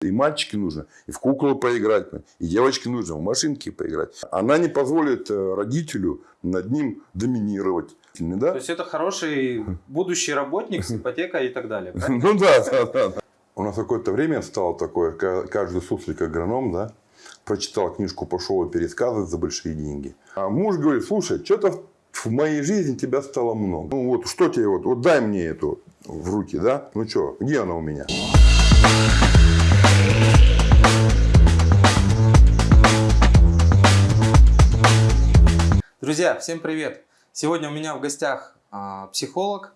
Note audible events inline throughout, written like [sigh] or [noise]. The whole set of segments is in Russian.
И мальчики нужно, и в куклу поиграть, и девочке нужно в машинке поиграть. Она не позволит э, родителю над ним доминировать. Да? То есть это хороший будущий работник с ипотекой и так далее. [laughs] Ну да, да, да. У нас какое-то время стало такое, каждый суслик агроном, да, прочитал книжку, пошел и пересказывать за большие деньги. А муж говорит, слушай, что-то в моей жизни тебя стало много. Ну вот, что тебе, вот, вот дай мне эту в руки, да? Ну что, где она у меня? Друзья, всем привет! Сегодня у меня в гостях а, психолог.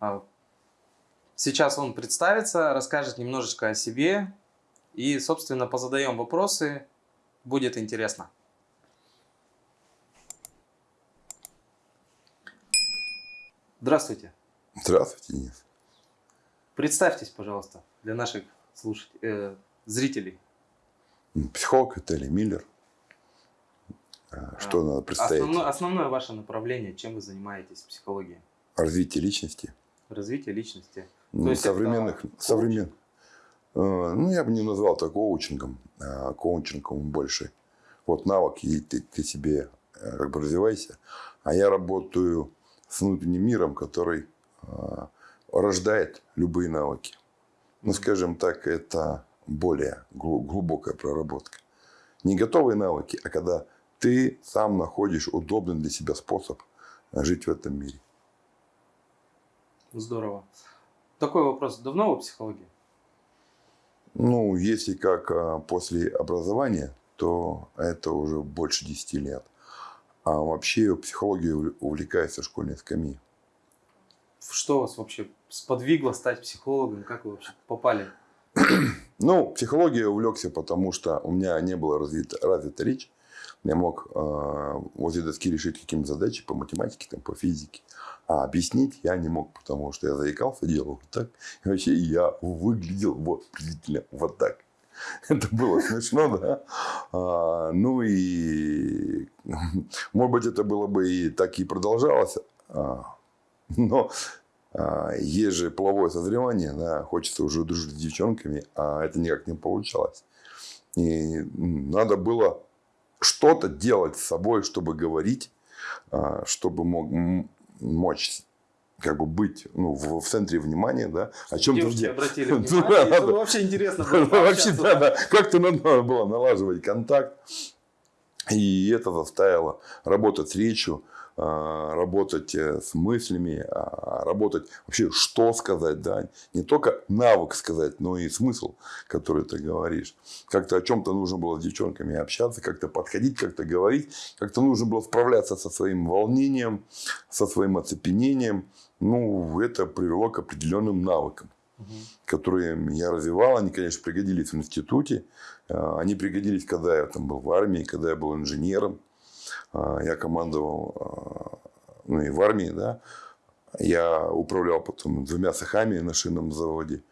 А, сейчас он представится, расскажет немножечко о себе и, собственно, позадаем вопросы. Будет интересно. Здравствуйте. Здравствуйте, Денис. Представьтесь, пожалуйста, для наших слушателей, э, зрителей. Психолог Виталий Миллер. А, что а, надо представить? Основное, основное ваше направление, чем вы занимаетесь в психологии? Развитие личности. Развитие личности. Ну, То есть современных, это... современ... Э, ну, я бы не назвал это коучингом, а коучингом больше. Вот навык, и ты, ты себе э, как бы развивайся. А я работаю с внутренним миром, который э, рождает любые навыки. Ну, скажем так, это более глубокая проработка. Не готовые навыки, а когда ты сам находишь удобный для себя способ жить в этом мире. Здорово. Такой вопрос. Давно вы психологии? Ну, если как а, после образования, то это уже больше 10 лет. А вообще психологией увлекается школьной скамьи. Что вас вообще сподвигло стать психологом? Как вы вообще попали? [clears throat] Ну, психология увлекся, потому что у меня не было развита, развита речь. Я мог э, возле доски решить какие-то задачи по математике, там, по физике. А объяснить я не мог, потому что я заикался, делал вот так. И вообще я выглядел вот приблизительно вот так. [laughs] Это было смешно, да? А, ну и, может быть, это было бы и так и продолжалось. А, но а, есть же половое созревание, да, хочется уже дружить с девчонками, а это никак не получалось. И надо было что-то делать с собой, чтобы говорить, а, чтобы мог, мочь как бы быть ну, в, в центре внимания, да, о чем Девушки обратили [laughs] внимание, это вообще интересно было Вообще, да, да, как-то надо было налаживать контакт, и это заставило работать с речью, работать э, с мыслями, а, работать вообще, что сказать, да, не только навык сказать, но и смысл, который ты говоришь. Как-то о чем-то нужно было с девчонками общаться, как-то подходить, как-то говорить, как-то нужно было справляться со своим волнением, со своим оцепенением. Ну, это привело к определенным навыкам, угу. которые я развивал. Они, конечно, пригодились в институте. А, они пригодились, когда я там был в армии, когда я был инженером. А, я командовал а, ну, и в армии, да. Я управлял потом двумя цехами на шинном заводе.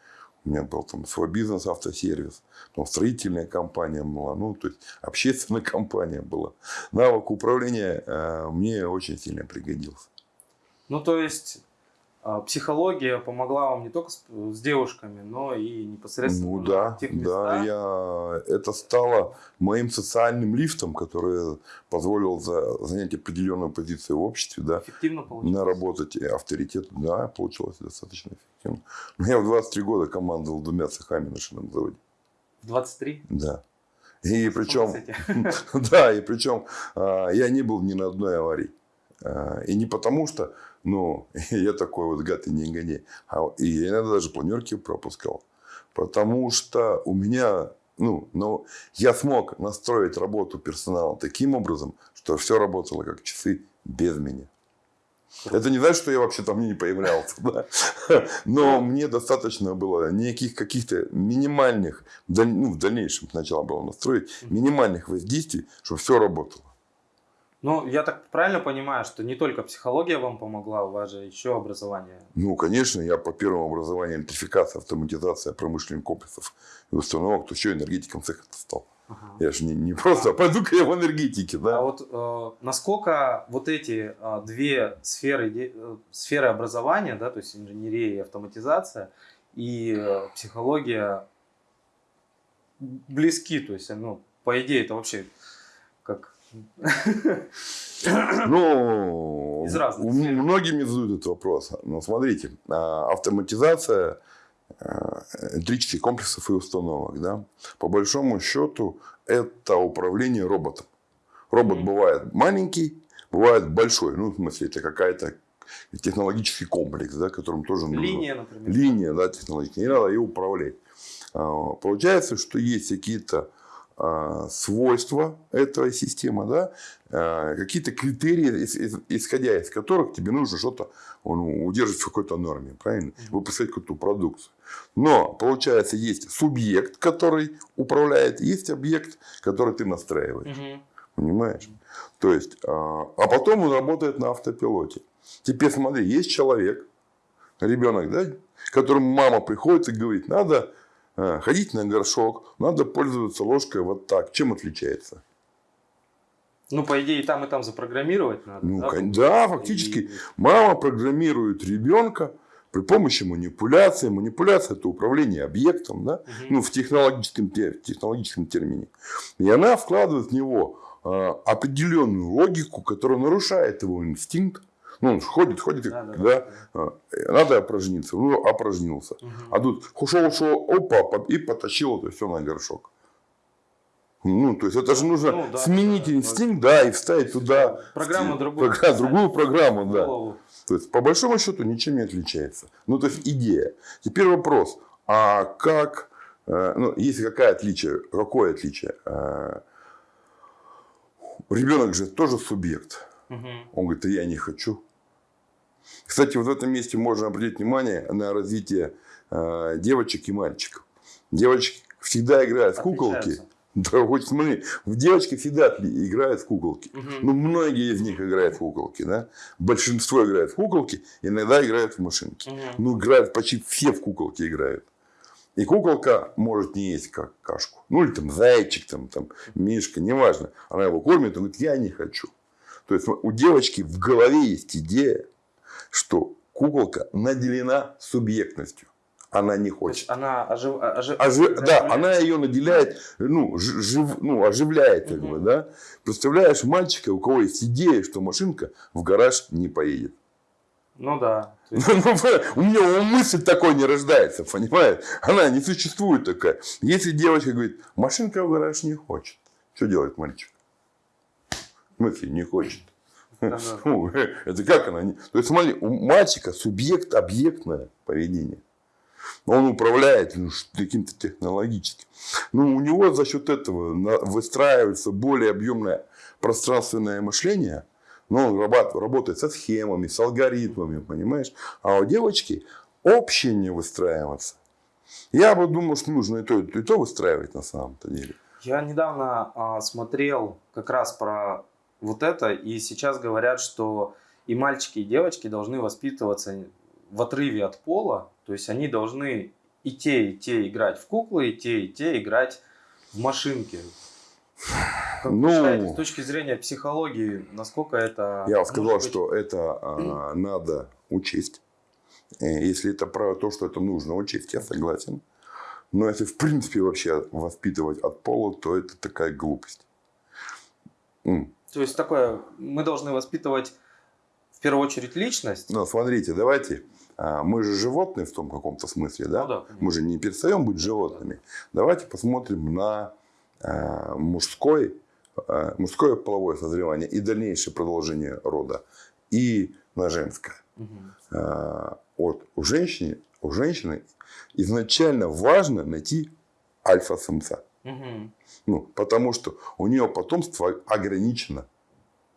У меня был там свой бизнес, автосервис. Потом строительная компания была. Ну, то есть, общественная [laughs] компания была. Навык управления а, мне очень сильно пригодился. Ну, то есть, психология помогла вам не только с, с девушками, но и непосредственно ну, да, в тех местах. Да, я, это стало моим социальным лифтом, который позволил за, занять определенную позицию в обществе. Да, Эффективно получилось? Наработать авторитет. Да, получилось достаточно эффективно. Я в 23 года командовал двумя цехами на шинном заводе. В 23? Да. И причем, [laughs] да, и причем а, я не был ни на одной аварии. А, и не потому что ну, [laughs] я такой вот гад и не гони. А, и я иногда даже планерки пропускал. Потому что у меня, ну, ну, я смог настроить работу персонала таким образом, что все работало как часы без меня. Это не значит, что я вообще там не появлялся. [laughs] Да? Но мне достаточно было никаких каких-то минимальных, ну, в дальнейшем сначала было настроить, минимальных воздействий, чтобы все работало. Ну, я так правильно понимаю, что не только психология вам помогла, у вас же еще образование. Ну, конечно, я по первому образованию электрификация, автоматизация промышленных комплексов и установок, то еще энергетиком цеха стал. Ага. Я же не, не просто, а пойду-ка я в энергетике, да. А вот э, насколько вот эти э, две сферы, э, сферы образования, да, то есть инженерия и автоматизация, и э, психология близки, то есть, ну, по идее, это вообще как... [laughs] Ну, Из разных многим задают этот вопрос. Но смотрите, а, автоматизация а, электрических комплексов и установок, да, по большому счету, это управление роботом. Робот бывает маленький, бывает большой. Ну, в смысле, это какая-то технологический комплекс, да, которым тоже нужно. Линия, например. Линия, да, технологическая. Не надо ее управлять. А, Получается, что есть какие-то свойства этой системы, да, а, какие-то критерии, ис- ис- исходя из которых тебе нужно что-то ну, удерживать в какой-то норме, правильно? Выпускать какую-то продукцию. Но, получается, есть субъект, который управляет, есть объект, который ты настраиваешь. Понимаешь? То есть, а, а потом он работает на автопилоте. Теперь смотри, есть человек, ребенок, да, которому мама приходит и говорит, надо а, ходить на горшок, надо пользоваться ложкой вот так. Чем отличается? Ну, по идее, там, и там запрограммировать надо. Ну, да, да, фактически. И- Мама программирует ребенка при помощи манипуляции. Манипуляция – это управление объектом, да? Мгм. ну, в технологическом, те- в технологическом термине. И она вкладывает в него а, определенную логику, которая нарушает его инстинкт. Ну, он ходит, ходит, и, Да, да, да, да. а, надо опорожниться. Ну, опорожнился. Мгм. А тут ушел, ушел, опа, и потащил это все на горшок. Ну, то есть, это же нужно Ну, да, сменить да, инстинкт, да, и вставить туда Программу другую. програ- другую программу, да. Голову. То есть, по большому счету, ничем не отличается. Ну, то есть, идея. Теперь вопрос, а как, э, ну, есть какое отличие, какое отличие? Э, Ребенок же тоже субъект. Мгм. Он говорит, я не хочу. Кстати, вот в этом месте можно обратить внимание на развитие э, девочек и мальчиков. Девочки всегда играют в куколки. Да, вот смотри, в девочки всегда играют в куколки. Мгм. Ну, многие из них играют в куколки, да? Большинство играет в куколки, иногда играют в машинки. Мгм. Ну, играют почти все в куколки играют. И куколка может не есть как кашку. Ну, или там зайчик, там, там мишка, неважно. Она его кормит, он говорит, я не хочу. То есть, у девочки в голове есть идея, что куколка наделена субъектностью. Она не То есть хочет. она ожив... ожи- Ожи- Да, она ее наделяет, ну, жив- ну оживляет, как Мгм. бы, да. Представляешь мальчика, у кого есть идея, что машинка в гараж не поедет. Ну да. Есть- [laughs] Ну, У нее мысль такой не рождается, понимаешь? Она не существует такая. Если девочка говорит, машинка в гараж не хочет, что делает мальчик? В смысле, не хочет. Ну, [laughs] Это как она? То есть, смотри, у мальчика субъект объектное поведение. Он управляет ну, каким-то технологическим. Ну, у него за счет этого выстраивается более объемное пространственное мышление. Но он работает со схемами, с алгоритмами, понимаешь? А у девочки общее не выстраиваться. Я бы думал, что нужно и то, и то выстраивать на самом-то деле. Я недавно а, смотрел как раз про вот это, и сейчас говорят, что и мальчики, и девочки должны воспитываться в отрыве от пола, то есть они должны и те, и те играть в куклы, и те, и те играть в машинки. Как Ну, считаете, с точки зрения психологии, насколько это... Я сказал, быть- что это а, надо учесть. Э, Если это про то, что это нужно учесть, я согласен. Но если в принципе вообще воспитывать от пола, то это такая глупость. То есть такое, мы должны воспитывать в первую очередь личность. Но смотрите, давайте, а, мы же животные в том каком-то смысле, да? Ну да, конечно. мы же не перестаем быть животными. Давайте посмотрим на а, мужской, а, мужское половое созревание и дальнейшее продолжение рода, и на женское. А, вот у женщины, у женщины изначально важно найти альфа-самца. Ну, потому что у нее потомство ограничено.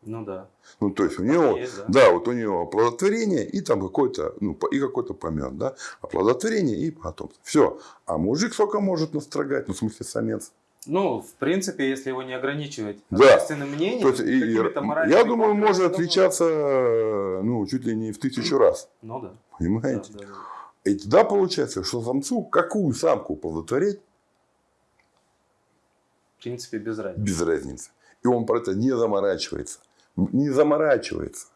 Ну да. Ну, то есть у нее, есть, да. да, вот у нее оплодотворение и там какой-то, ну, и какой-то помет, да, оплодотворение и потомство. Все. А мужик сколько может настрогать, ну, в смысле, самец. Ну, в принципе, если его не ограничивать Да. общественным мнением, То есть, и- я думаю, может думаю- отличаться, ну, чуть ли не в тысячу раз. Ну да. да, Понимаете? да, да. И тогда получается, что самцу какую самку оплодотворить, В принципе, без разницы. без разницы. И он про это не заморачивается. Не заморачивается.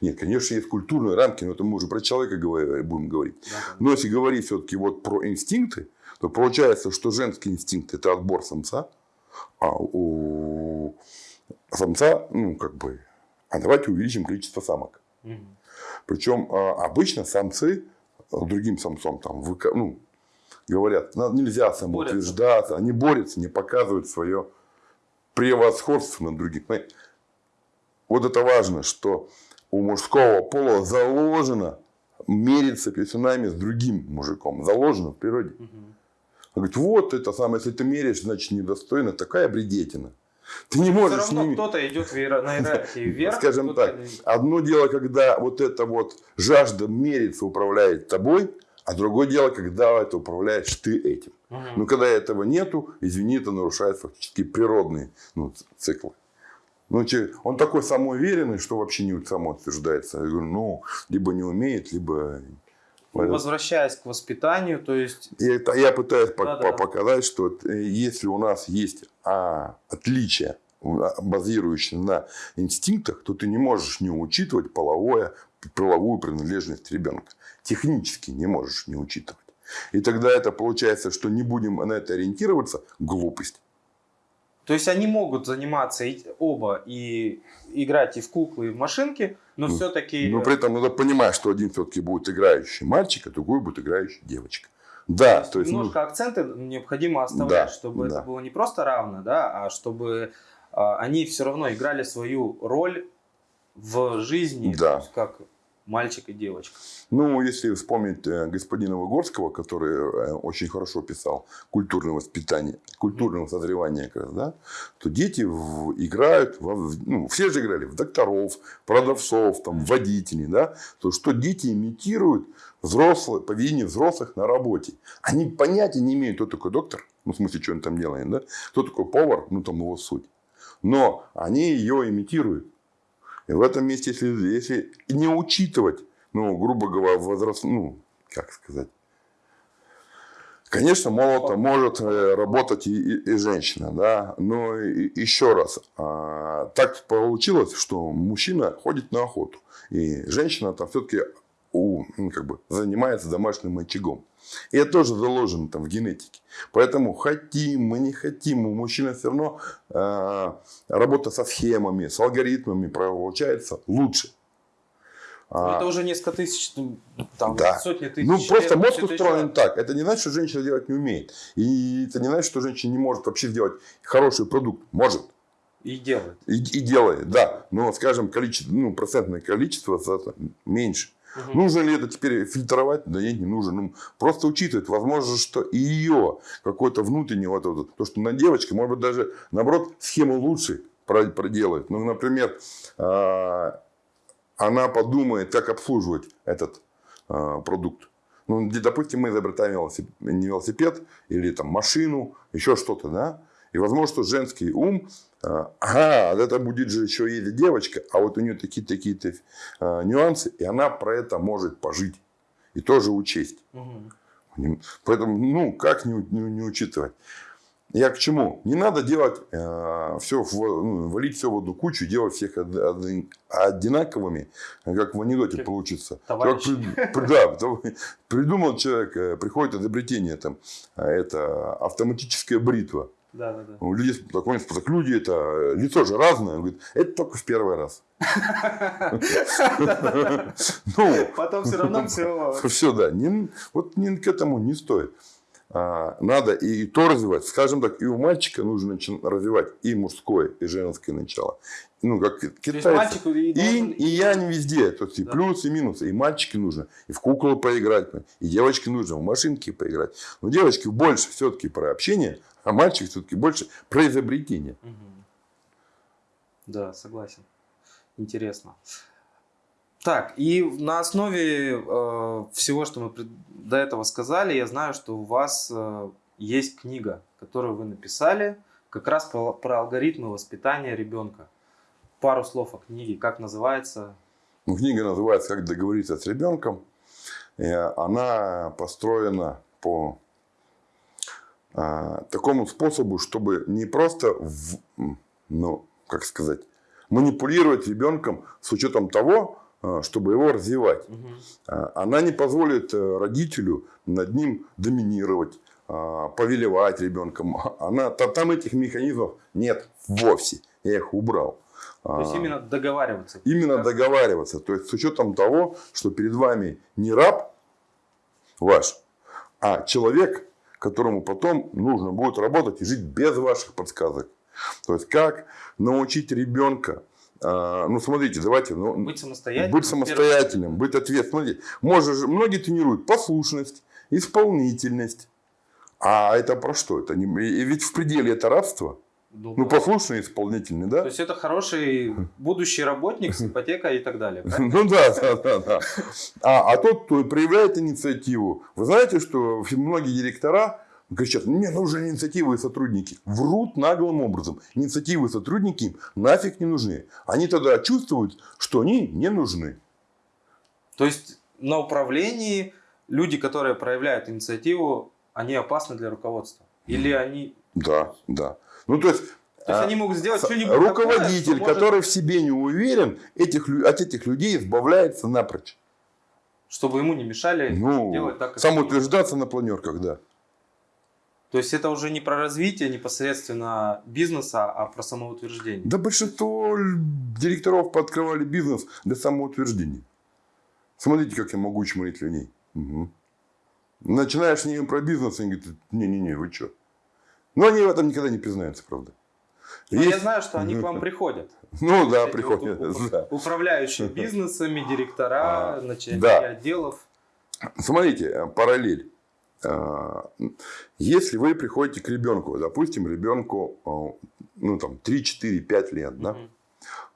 Нет, конечно, есть культурные рамки, но это мы уже про человека будем говорить. Да, да. Но если говорить все-таки вот про инстинкты, то получается, что женский инстинкт – это отбор самца, а у самца, ну, как бы, а давайте увеличим количество самок. Угу. Причем а, обычно самцы другим самцом там, ну, говорят, нельзя самоутверждаться, они борются, не показывают свое превосходство над другим. Вот это важно, что у мужского пола заложено мериться писюнами с другим мужиком. Заложено в природе. Угу. Он говорит, вот это самое, если ты меряешь, значит недостойно, такая бредетина. Ты не можешь Все равно кто-то идет на иерархии [laughs] вверх. Скажем так, одно дело, когда вот эта вот жажда мериться управляет тобой, а другое дело, когда это управляешь ты этим. Угу. Но когда этого нету, извини, это нарушает фактически природные ну, циклы. Ну, он такой самоуверенный, что вообще не самоутверждается. Я говорю, ну, либо не умеет, либо... Ну, возвращаясь к воспитанию, то есть... Я, я пытаюсь да, по да. показать, что э, если у нас есть а, отличия, базирующие на инстинктах, то ты не можешь не учитывать половое, половую принадлежность ребенка. Технически не можешь не учитывать. И тогда это получается, что не будем на это ориентироваться, глупость. То есть они могут заниматься оба и играть и в куклы, и в машинки, но ну, все-таки... Но при этом надо понимать, что один все-таки будет играющий мальчик, а другой будет играющий девочка. Да, то есть, то есть немножко ну... акценты необходимо оставлять, да, чтобы да. это было не просто равно, да, а чтобы а, они все равно играли свою роль в жизни, да. как мальчик и девочка. Ну, если вспомнить э, господина Выгорского, который э, очень хорошо писал культурное воспитание, культурное созревание, как раз, да, то дети в, играют, во, ну, все же играли в докторов, продавцов, там, водителей, да, то что дети имитируют взрослые, поведение взрослых на работе. Они понятия не имеют, кто такой доктор, ну, в смысле, что он там делает, да, кто такой повар, ну, там его суть. Но они ее имитируют. И в этом месте, если, если не учитывать, ну, грубо говоря, возраст, ну, как сказать, Конечно, молото может э, работать и, и, и женщина, да, но и, еще раз, а, так получилось, что мужчина ходит на охоту, и женщина там все-таки ну, как бы, занимается домашним очагом. И это тоже заложено там в генетике. Поэтому хотим мы, не хотим, у мужчины все равно э, работа со схемами, с алгоритмами получается лучше. Но ну, это уже несколько тысяч, ну, там, да. сотни тысяч. Ну, просто мозг устроен лет. так. Это не значит, что женщина делать не умеет. И это не значит, что женщина не может вообще сделать хороший продукт. Может. И делает. И, и делает, да. Но, скажем, количество, ну, процентное количество меньше. Угу. Нужно ли это теперь фильтровать? Да нет, не нужно. Ну, просто учитывать. Возможно, что и ее какой-то внутренний, вот, вот, то, что на девочке, может быть, даже, наоборот, схему лучше проделает. Ну, например, а, она подумает, как обслуживать этот а, продукт. Ну, допустим, мы изобретаем велосипед, не велосипед или там машину, еще что-то, да? И возможно, что женский ум а, ага, это будет же еще ездить девочка, а вот у нее такие-то такие а, нюансы, и она про это может пожить и тоже учесть. Угу. Поэтому, ну, как не, не, не учитывать? Я к чему? Не надо делать э, все, в, ну, валить все в одну кучу, делать всех одинаковыми, как в анекдоте как получится. Как, да, [laughs] придумал человек, э, приходит изобретение, там, это автоматическая бритва. Да, да, да. У людей такой так люди это лицо же разное. Он говорит, это только в первый раз. [laughs] Ну, Потом все равно все. [laughs] Все, да. Вот к этому не стоит. А, надо и то развивать. Скажем так, и у мальчика нужно развивать и мужское, и женское начало. Ну, как китайцы. И, и, я не везде. То есть, и плюсы, и минусы. И мальчики нужно. И в куклу поиграть. И девочке нужно в машинке поиграть. Но девочки больше все-таки про общение, а мальчик все-таки больше про изобретение. Угу. Да, согласен. Интересно. Так, и на основе э, всего, что мы до этого сказали, я знаю, что у вас э, есть книга, которую вы написали, как раз про, про алгоритмы воспитания ребенка. Пару слов о книге, как называется? Ну, книга называется «Как договориться с ребенком». И она построена по а, такому способу, чтобы не просто, в, ну, как сказать, манипулировать ребенком с учетом того, а, чтобы его развивать. Угу. Она не позволит э, родителю над ним доминировать, а, повелевать ребенком. [laughs] Она, там этих механизмов нет вовсе. Я их убрал. То есть именно договариваться. Именно да? договариваться. То есть с учетом того, что перед вами не раб ваш, а человек, которому потом нужно будет работать и жить без ваших подсказок. То есть как научить ребенка а, ну, смотрите, давайте. Ну, быть самостоятельным. Быть самостоятельным, быть ответственным. Смотрите, можно многие тренируют послушность, исполнительность. А это про что? Это не, и ведь в пределе это рабство. Ну, ну послушный, исполнительный, да? То есть это хороший будущий работник с ипотекой и так далее. Ну да, да, да, да. А, а тот, кто проявляет инициативу, вы знаете, что многие директора кричат, мне нужны инициативы и сотрудники. Врут наглым образом. Инициативы и сотрудники им нафиг не нужны. Они тогда чувствуют, что они не нужны. То есть на управлении люди, которые проявляют инициативу, они опасны для руководства? Или они... Да, да. Ну, то есть, то есть а, они могут сделать что-нибудь Руководитель, такое, который может... в себе не уверен, этих, от этих людей избавляется напрочь. Чтобы ему не мешали ну, делать так, как Самоутверждаться на планерках, да. То есть это уже не про развитие непосредственно бизнеса, а про самоутверждение. Да большинство директоров пооткрывали бизнес для самоутверждения. Смотрите, как я могу чморить людей. Угу. Начинаешь с ними про бизнес, они говорят, не-не-не, вы что? Но они в этом никогда не признаются, правда. Но Есть... я знаю, что они к вам приходят. Ну да, приходят. Вот, да. Управляющие [laughs] бизнесами, директора, а, начальники да. отделов. Смотрите, э, параллель. А, если вы приходите к ребенку, допустим, ребенку э, ну, там, 3, 4, 5 лет, да,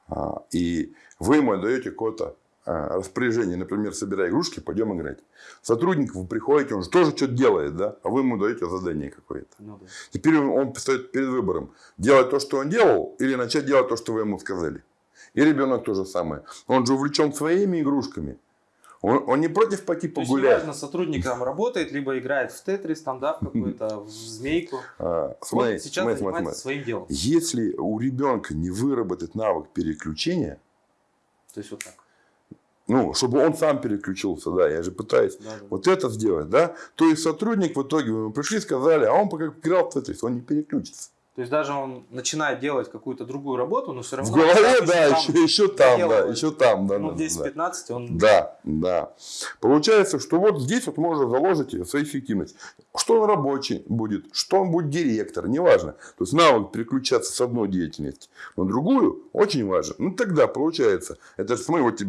угу. и вы ему даете какое-то а, распоряжение, например, собирай игрушки, пойдем играть. Сотрудник вы приходите, он же тоже что-то делает, да, а вы ему даете задание какое-то. Ну, да. Теперь он стоит перед выбором, делать то, что он делал, или начать делать то, что вы ему сказали. И ребенок то же самое. Он же увлечен своими игрушками. Он, он не против пойти погулять. То есть, неважно, сотрудник там работает, либо играет в тетрис, там, да, в какую-то в змейку. А, смотри, сейчас смотри, занимается смотри. своим делом. Если у ребенка не выработать навык переключения, то есть вот так ну, чтобы он сам переключился, да, я же пытаюсь да, да. вот это сделать, да. То есть сотрудник в итоге, мы пришли, сказали, а он пока играл в Тетрис, он не переключится. То есть даже он начинает делать какую-то другую работу, но все равно... В голове, да, еще, еще там, да, еще там, да. Ну, 10-15 да. он... Да, да. Получается, что вот здесь вот можно заложить свою эффективность. Что он рабочий будет, что он будет директор, неважно. То есть навык переключаться с одной деятельности на другую очень важен. Ну тогда получается, это смотри, вот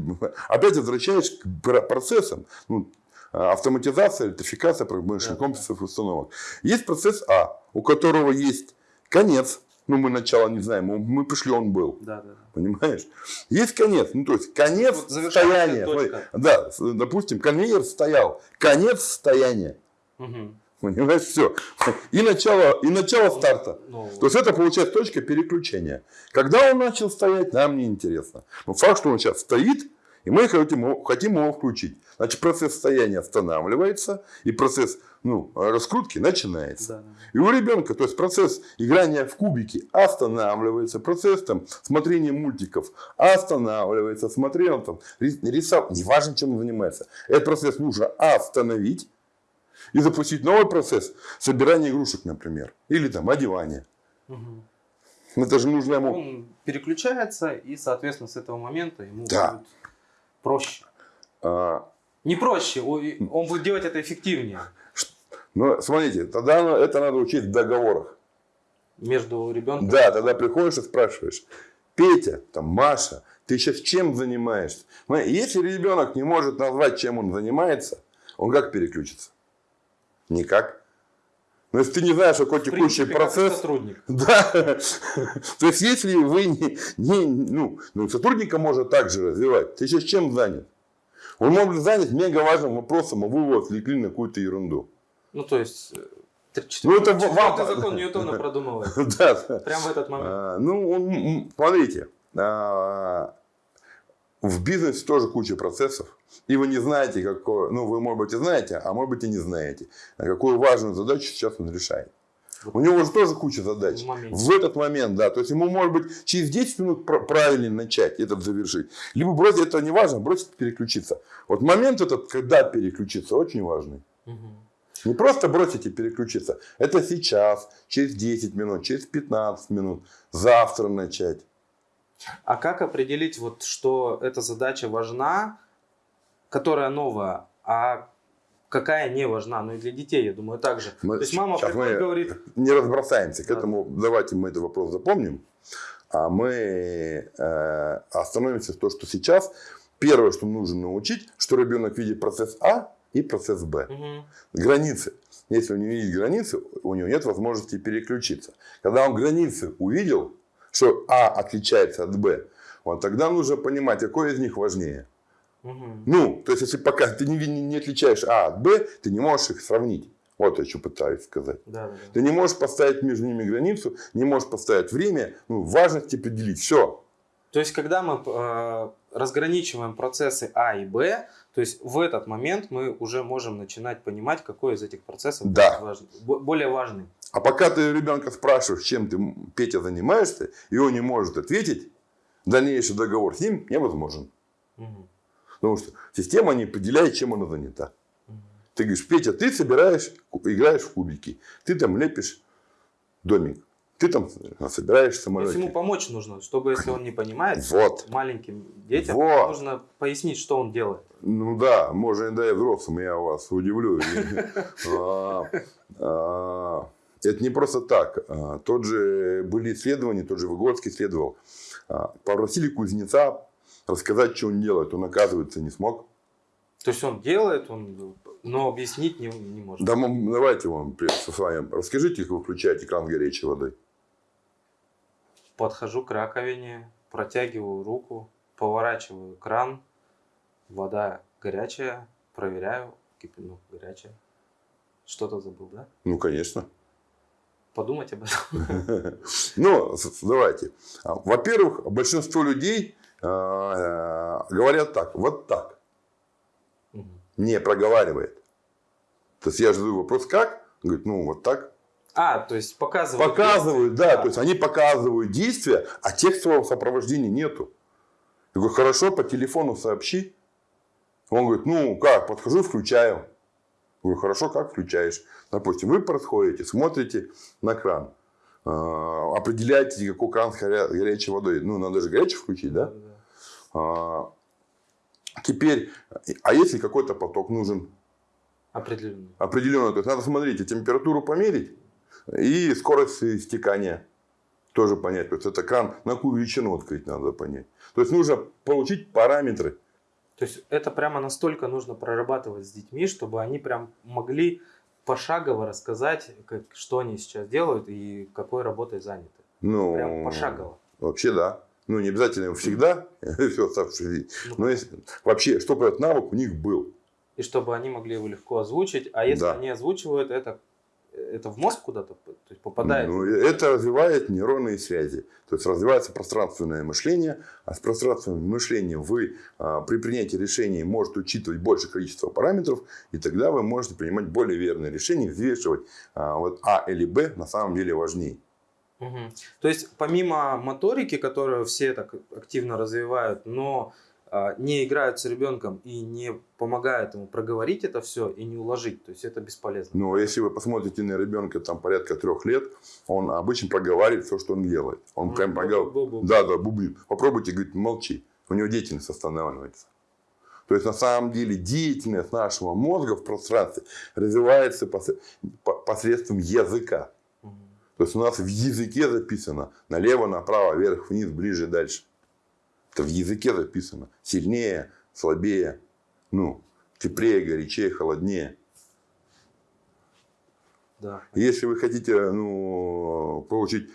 [laughs] опять возвращаешь к процессам. Ну, автоматизация, электрификация промышленных да, комплексов и установок. Есть процесс А, у которого есть конец. Ну, мы начало не знаем, мы пришли, он был. Да, да. Понимаешь? Есть конец. Ну, то есть, конец вот стояния. Да, допустим, конвейер стоял. Конец стояния. Угу. Понимаешь, все. И начало, и начало ну, старта. Ну, То есть это получается точка переключения. Когда он начал стоять, нам не интересно. Но факт, что он сейчас стоит, и мы хотим, хотим его включить. Значит, процесс стояния останавливается, и процесс ну, раскрутки начинается. Да. И у ребенка, то есть процесс играния в кубики останавливается, процесс там смотрения мультиков останавливается, смотрения там рисовал, неважно, чем он занимается. Этот процесс нужно остановить и запустить новый процесс собирания игрушек, например, или там одевания. Угу. Это же нужно ему... Он переключается, и, соответственно, с этого момента ему да. будет проще. А... Не проще, он будет делать это эффективнее. Но смотрите, тогда это надо учить в договорах. Между ребенком? Да, тогда приходишь и спрашиваешь, Петя, там, Маша, ты сейчас чем занимаешься? Если ребенок не может назвать, чем он занимается, он как переключится? Никак. Но если ты не знаешь, какой текущий принципе, процесс... Сотрудник. [laughs] Да. То есть, если вы не, не ну, ну, сотрудника можно также развивать. Ты сейчас чем занят? Он может быть занят мега важным вопросом, а вы его отвлекли на какую-то ерунду. Ну, то есть, э, ну, это вам... закон [laughs] Ньютона продумывает. [laughs] Да. Прямо в этот момент. А, ну, смотрите. А, в бизнесе тоже куча процессов. И вы не знаете, какой, ну, вы, может быть, и знаете, а может быть, и не знаете, какую важную задачу сейчас он решает. У него же тоже куча задач. В, в этот момент, да. То есть ему может быть через 10 минут правильно начать этот завершить. Либо бросить, это не важно, бросить переключиться. Вот момент этот, когда переключиться, очень важный. Угу. Не просто бросить и переключиться. Это сейчас, через 10 минут, через 15 минут, завтра начать. А как определить, вот, что эта задача важна, которая новая, а какая не важна? Ну и для детей, я думаю, также. Мы, То есть мама мы говорит... не разбросаемся к Да. этому. Давайте мы этот вопрос запомним. А мы э, остановимся в том, что сейчас первое, что нужно научить, что ребенок видит процесс А и процесс Б. Мгм. Границы. Если у него есть границы, у него нет возможности переключиться. Когда он границы увидел, что А отличается от Б, вот тогда нужно понимать, какой из них важнее. Ну, то есть, если пока ты не, не отличаешь А от Б, ты не можешь их сравнить. Вот я что пытаюсь сказать. Да, да, да. Ты не можешь поставить между ними границу, не можешь поставить время, ну, важность определить. Все. То есть, когда мы э, разграничиваем процессы А и Б, то есть в этот момент мы уже можем начинать понимать, какой из этих процессов Да. важный- бо- более важный. А пока ты ребенка спрашиваешь, чем ты, Петя, занимаешься, и он не может ответить, дальнейший договор с ним невозможен. Мгм. Потому что система не определяет, чем она занята. Ты говоришь, Петя, ты собираешь, играешь в кубики, ты там лепишь домик, ты там собираешь То есть ему помочь нужно, чтобы если он не понимает, Вот. маленьким детям Вот. нужно пояснить, что он делает. Ну да, можно да и взрослым, я вас удивлю. [laughs] А, а, Это не просто так. А, Тот же были исследования, тот же Выгодский исследовал. А, Попросили кузнеца рассказать, что он делает. Он, оказывается, не смог. То есть он делает, он, но объяснить не, не может. Да, давайте вам со вами расскажите, как вы включаете кран горячей воды. Подхожу к раковине, протягиваю руку, поворачиваю кран, вода горячая, проверяю, ну, горячая. Что-то забыл, да? Ну, конечно. Подумать об этом. [laughs] Ну, давайте. А, Во-первых, большинство людей говорят так, вот так. Не проговаривает. То есть я задаю вопрос, как? Он говорит, ну вот так. А, то есть показывают. Показывают, действия. да, то есть они показывают действия, а текстового сопровождения нету. Я говорю, хорошо, по телефону сообщи. Он говорит, ну как, подхожу, включаю. Я говорю, хорошо, как включаешь? Допустим, вы подходите, смотрите на кран, а, определяете, какой кран с горя- горячей водой. Ну, надо же горячий включить, да? А, Теперь, а если какой-то поток нужен, Определенно. определенно. То есть надо смотреть, температуру померить и скорость истекания тоже понять. То есть это кран на какую величину открыть надо понять. То есть нужно получить параметры. То есть это прямо настолько нужно прорабатывать с детьми, чтобы они прям могли пошагово рассказать, как, что они сейчас делают и какой работой заняты. Ну, Прям пошагово. Вообще да. Ну, не обязательно всегда, [laughs] оставшуюся жизнь. Ну, Но если, вообще, чтобы этот навык у них был. И чтобы они могли его легко озвучить. А если Да. они озвучивают, это, это в мозг куда-то то есть попадает? Ну, это развивает нейронные связи. То есть развивается пространственное мышление. А с пространственным мышлением вы а, при принятии решений можете учитывать большее количество параметров. И тогда вы можете принимать более верные решения, взвешивать а, вот А или Б на самом деле важнее. Мгм. То есть помимо моторики, которую все так активно развивают, но не играют с ребенком и не помогают ему проговорить это все и не уложить, то есть это бесполезно. Но если вы посмотрите на ребенка там порядка трех лет, он обычно проговаривает все, что он делает. Он Мгм. прям проговаривает. Да, да, бубнит. Попробуйте, говорит, молчи. У него деятельность останавливается. То есть, на самом деле, деятельность нашего мозга в пространстве развивается пос- по- посредством языка. То есть, у нас в языке записано налево, направо, вверх, вниз, ближе, дальше. Это в языке записано. Сильнее, слабее, ну, теплее, горячее, холоднее. Да. Если вы хотите ну, получить...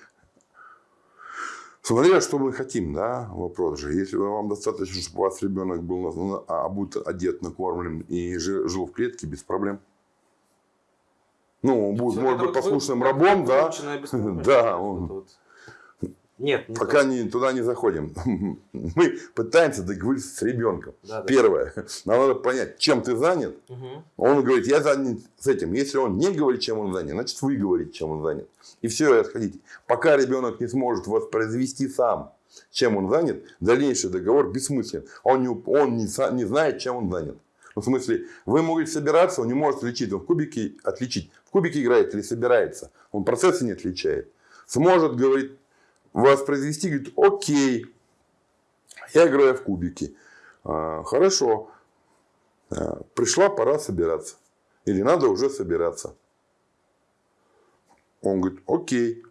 Смотря, что мы хотим, да, вопрос же. Если вам достаточно, чтобы у вас ребенок был обут, одет, накормлен и жи- жил в клетке без проблем. Ну, он будет, может быть, вы- послушным как рабом, да. [laughs] Да, он- вот. Нет, не Пока не, туда не заходим. [laughs] Мы пытаемся договориться с ребенком. Да, да. Первое. Нам надо понять, чем ты занят. Мгм. Он говорит, я занят с этим. Если он не говорит, чем он занят, значит вы говорите, чем он занят. И все, и отходите. Пока ребенок не сможет воспроизвести сам, чем он занят, дальнейший договор бессмыслен. Он не, он не, не знает, чем он занят. Ну, в смысле, вы можете собираться, он не может отличить. Он в кубике отличить. В кубике играет или собирается. Он процессы не отличает. Сможет, говорит, воспроизвести, говорит, окей, я играю в кубики. А, хорошо. А, пришла пора собираться. Или надо уже собираться. Он говорит, окей.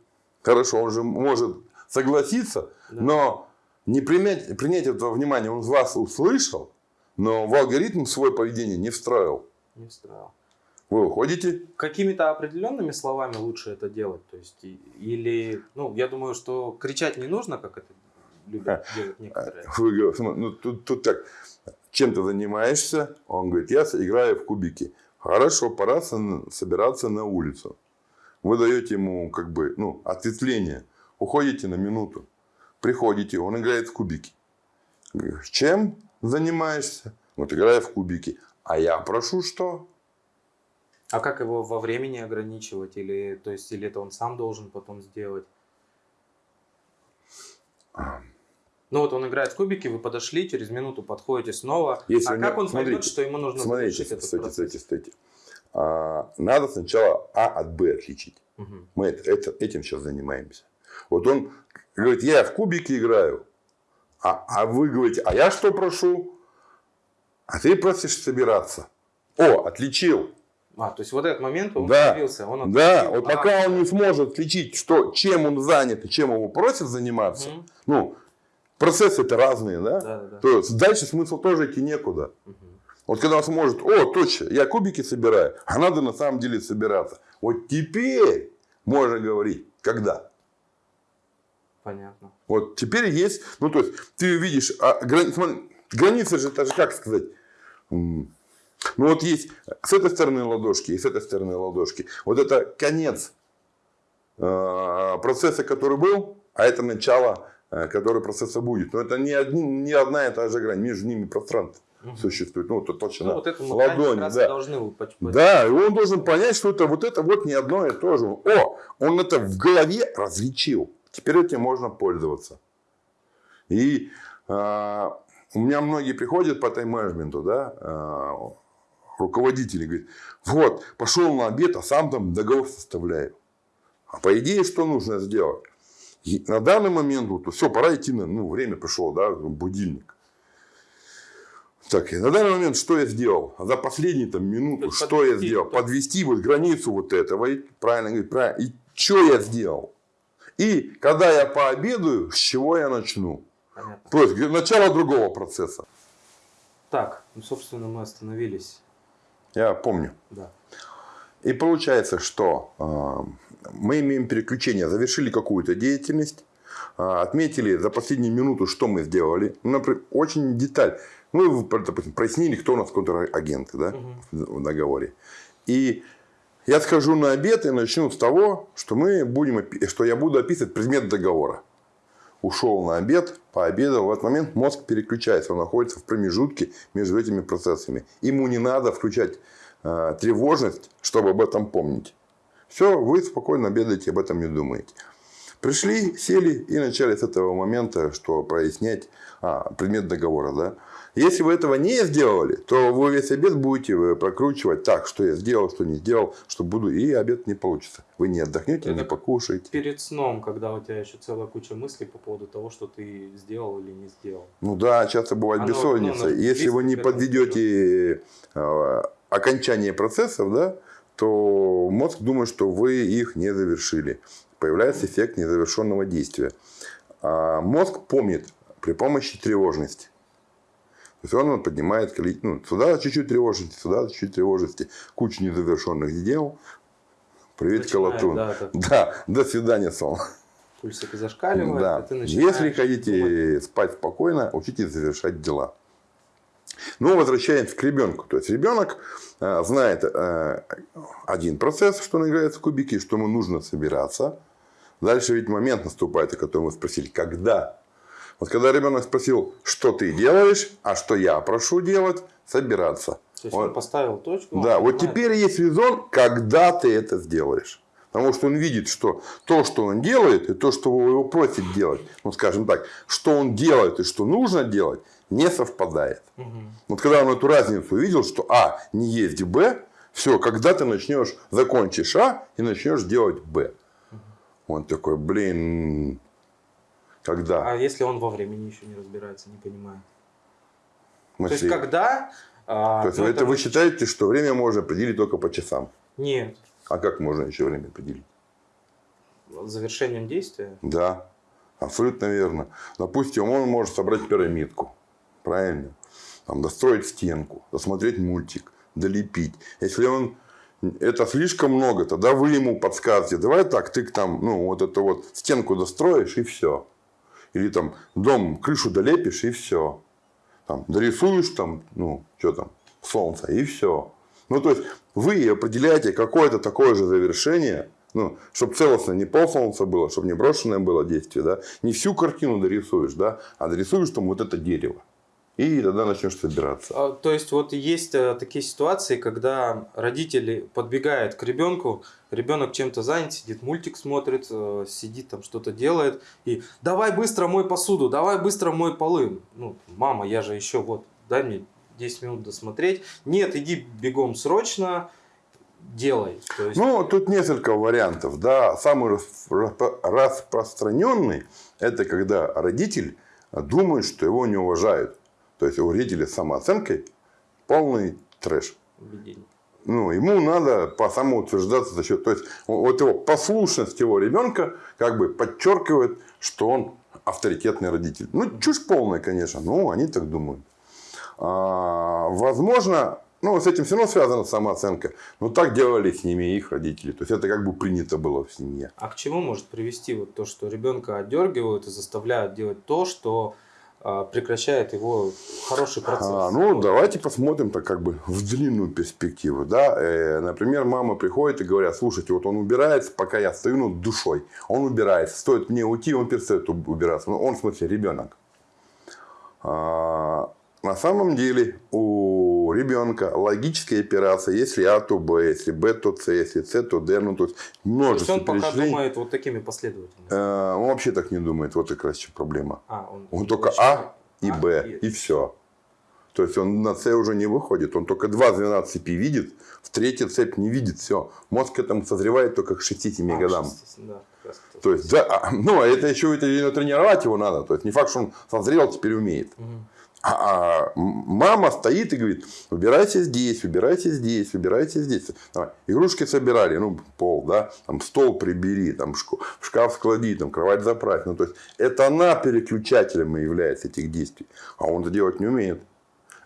Хорошо, он же может согласиться, да. но не принять, принять этого внимания, он вас услышал, но в алгоритм свое поведение не встроил. Не встроил. Вы уходите? Какими-то определенными словами лучше это делать? То есть, или, ну, я думаю, что кричать не нужно, как это любят а, делать некоторые. Вы ну, тут, тут так, чем ты занимаешься? Он говорит, я играю в кубики. Хорошо, пора собираться на улицу. Вы даете ему как бы, ну, ответвление. Уходите на минуту. Приходите, он играет в кубики. Чем занимаешься? Вот играю в кубики. А я прошу что? А как его во времени ограничивать? Или, то есть, или это он сам должен потом сделать? Ну вот он играет в кубики, вы подошли, через минуту подходите снова. Если а как он смотрите, поймет, что ему нужно смотрите, этот стойте, процесс? Стойте, стойте. А, надо сначала А от Б отличить. Угу. Мы это, это, этим сейчас занимаемся. Вот он говорит, я в кубики играю. А, а вы говорите, а я что прошу? А ты просишь собираться. О, отличил. А, то есть вот этот момент он да. появился. Он да, вот а, пока он не сможет отличить, что, чем он занят и чем его просят заниматься, угу. ну, процессы это разные, да? Да, да? То есть дальше смысл тоже идти некуда. Угу. Вот когда он сможет, о, точно, я кубики собираю, а надо на самом деле собираться. Вот теперь можно говорить, когда. Понятно. Вот теперь есть, ну то есть ты видишь, а, грани, смотри, граница же, это же как сказать, ну вот есть с этой стороны ладошки и с этой стороны ладошки. Вот это конец э, процесса, который был, а это начало, э, который процесса будет. Но это не, одни, не одна и та же грань, между ними пространство угу. существует. Ну, вот толщина ну, вот это ладони. Да. Должны да, и он должен понять, что это вот это вот не одно и то же. О, он это в голове различил. Теперь этим можно пользоваться. И э, у меня многие приходят по тайм-менеджменту, да, э, руководители говорят, вот, пошел на обед, а сам там договор составляю. А по идее, что нужно сделать? И на данный момент, вот, все, пора идти, на, ну, время пришло, да, будильник. Так, и на данный момент что я сделал? За последние там, минуту, что подвести, я сделал? Да. Подвести вот границу вот этого. И, правильно говорит, правильно. И что я сделал? И когда я пообедаю, с чего я начну? Понятно. То есть начало другого процесса. Так, ну, собственно, мы остановились. Я помню. Да. И получается, что э, мы имеем переключение, завершили какую-то деятельность, э, отметили за последнюю минуту, что мы сделали. Ну, например, очень деталь. Ну, допустим, прояснили, кто у нас контрагенты да, угу. в договоре. И я схожу на обед и начну с того, что, мы будем, что я буду описывать предмет договора. Ушел на обед, пообедал. В этот момент мозг переключается. Он находится в промежутке между этими процессами. Ему не надо включать э, тревожность, чтобы об этом помнить. Все, вы спокойно обедаете, об этом не думаете. Пришли, сели и начали с этого момента, что прояснять а, предмет договора. Да? Если вы этого не сделали, то вы весь обед будете э, прокручивать так, что я сделал, что не сделал, что буду, и обед не получится. Вы не отдохнете, Это не покушаете. Перед сном, когда у тебя еще целая куча мыслей по поводу того, что ты сделал или не сделал. Ну да, часто бывает Оно, бессонница. Ну, Если вы не подведете э, окончание процессов, да, то мозг думает, что вы их не завершили. Появляется эффект незавершенного действия. А мозг помнит при помощи тревожности. То есть он поднимает количество, ну, сюда чуть-чуть тревожности, сюда чуть-чуть тревожности, кучу незавершенных дел. Привет, Колотун. Да, [laughs] да, до свидания, сон. Пульсик зашкаливает, да. а ты Если хотите думать. спать спокойно, учитесь завершать дела. Ну, возвращаемся к ребенку. То есть, ребенок э, знает э, один процесс, что он играет в кубики, что ему нужно собираться. Дальше ведь момент наступает, о котором вы спросили, когда вот когда ребенок спросил, что ты делаешь, а что я прошу делать, собираться. То есть вот. он поставил точку. Да, вот теперь есть резон, когда ты это сделаешь. Потому что он видит, что то, что он делает, и то, что его просит делать, ну, скажем так, что он делает и что нужно делать, не совпадает. Угу. Вот когда он эту разницу увидел, что А не есть Б, все, когда ты начнешь, закончишь А и начнешь делать Б. Угу. Он такой, блин, когда? А если он во времени еще не разбирается, не понимает? То есть, когда... А, То есть, ну, это, это вы считаете, что время можно определить только по часам? Нет. А как можно еще время определить? Завершением действия? Да, абсолютно верно. Допустим, он может собрать пирамидку. Правильно? Там, достроить стенку, досмотреть мультик, долепить. Если он это слишком много, тогда вы ему подскажете, давай так, ты там, ну, вот эту вот стенку достроишь и все. Или там дом, крышу долепишь и все. Там, дорисуешь там, ну, что там, солнце и все. Ну, то есть, вы определяете какое-то такое же завершение, ну, чтобы целостно не пол солнца было, чтобы не брошенное было действие, да, не всю картину дорисуешь, да, а дорисуешь там вот это дерево. И тогда начнешь собираться. А, то есть, вот есть а, такие ситуации, когда родители подбегают к ребенку, ребенок чем-то занят, сидит, мультик смотрит, а, сидит там что-то делает, и давай быстро мой посуду, давай быстро мой полы. Ну, мама, я же еще вот, дай мне 10 минут досмотреть. Нет, иди бегом срочно, делай. То есть... Ну, тут несколько вариантов. Да. Самый распространенный – это когда родитель думает, что его не уважают. То есть у с самооценкой полный трэш. Ну, ему надо по самоутверждаться за счет... То есть, вот его послушность его ребенка как бы подчеркивает, что он авторитетный родитель. Ну, чушь полная, конечно, но они так думают. А, возможно, ну, с этим все равно связана самооценка. Но так делали с ними их родители. То есть, это как бы принято было в семье. А к чему может привести вот то, что ребенка отдергивают и заставляют делать то, что прекращает его хороший процесс. А, ну, вот. давайте посмотрим так как бы в длинную перспективу. Да? Э, например, мама приходит и говорят, слушайте, вот он убирается, пока я стою над душой. Он убирается. Стоит мне уйти, он перестает убираться. Ну, он, в смысле, ребенок. А, на самом деле у ребенка логическая операция, если А, то Б, если Б, то С, если С, то Д, ну то есть множество то есть он пока думает вот такими последовательностями? Э, он вообще так не думает, вот как раз проблема. А, он, он только А и а, Б, и, и все. То есть он на С уже не выходит, он только два звена цепи видит, в третьей цепь не видит, все. Мозг к этому созревает только к 6-7 а, годам. 6, да, то есть, да, а, ну, а это еще это, тренировать его надо. То есть, не факт, что он созрел, теперь умеет. Угу. А, а мама стоит и говорит, убирайте здесь, убирайте здесь, убирайте здесь. Давай. Игрушки собирали, ну, пол, да, там стол прибери, там шкаф склади, там кровать заправь. Ну, то есть, это она переключателем является этих действий. А он это делать не умеет.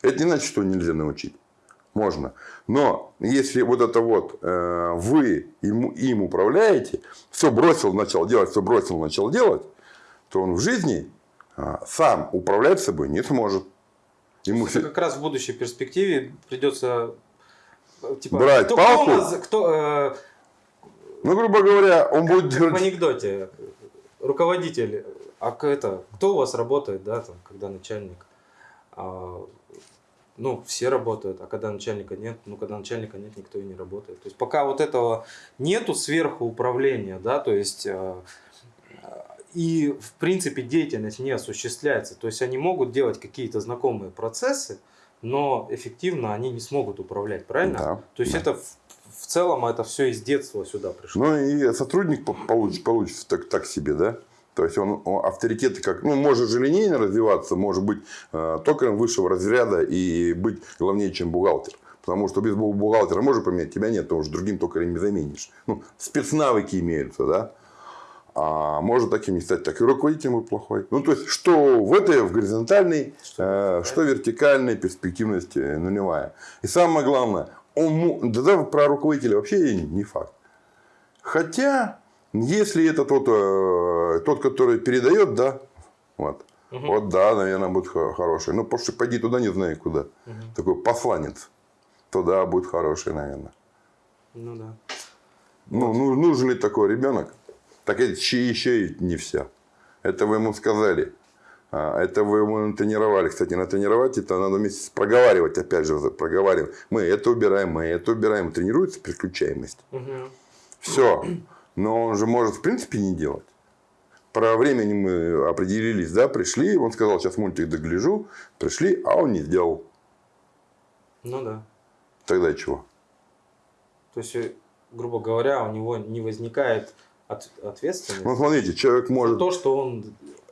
Это не значит, что нельзя научить. Можно. Но если вот это вот э, вы им, им управляете, все бросил, начал делать, все бросил, начал делать, то он в жизни сам управлять собой не сможет. Ему все... Как раз в будущей перспективе придется э, типа, брать кто, палку. Кто, кто, э, ну, грубо говоря, он как, будет... Как в анекдоте. Руководитель. А это, кто у вас работает, да, там, когда начальник? А, ну, все работают, а когда начальника нет, ну, когда начальника нет, никто и не работает. То есть, пока вот этого нету сверху управления, да, то есть, э, и, в принципе, деятельность не осуществляется. То есть они могут делать какие-то знакомые процессы, но эффективно они не смогут управлять, правильно? Да, То есть да. это в, в целом это все из детства сюда пришло. Ну и сотрудник получится, получится так, так себе, да? То есть он, он авторитеты как, ну, может же линейно развиваться, может быть э, токарем высшего разряда и быть главнее, чем бухгалтер. Потому что без бухгалтера можно поменять, тебя нет, ты уже другим токарем не заменишь. Ну, спецнавыки имеются, да а может таким не стать, так и руководитель будет плохой. Ну, то есть, что в этой, в горизонтальной, что, э, что вертикальной перспективности нулевая. И самое главное, он, да, про руководителя вообще не факт. Хотя, если это тот, э, тот который передает, да, вот, угу. вот да, наверное, будет хороший. Ну, потому что пойди туда, не знаю куда. Угу. Такой посланец. Туда будет хороший, наверное. Ну да. Ну, вот. ну нужен ли такой ребенок? Так это еще и не все. Это вы ему сказали. А, это вы ему натренировали. Кстати, натренировать это надо вместе проговаривать, опять же, проговариваем. Мы это убираем, мы это убираем. Тренируется переключаемость. Угу. Все. Но он же может в принципе не делать. Про времени мы определились, да, пришли, он сказал, сейчас мультик догляжу, пришли, а он не сделал. Ну да. Тогда чего? То есть, э, грубо говоря, у него не возникает от, ответственности Ну, смотрите, человек может... то, что он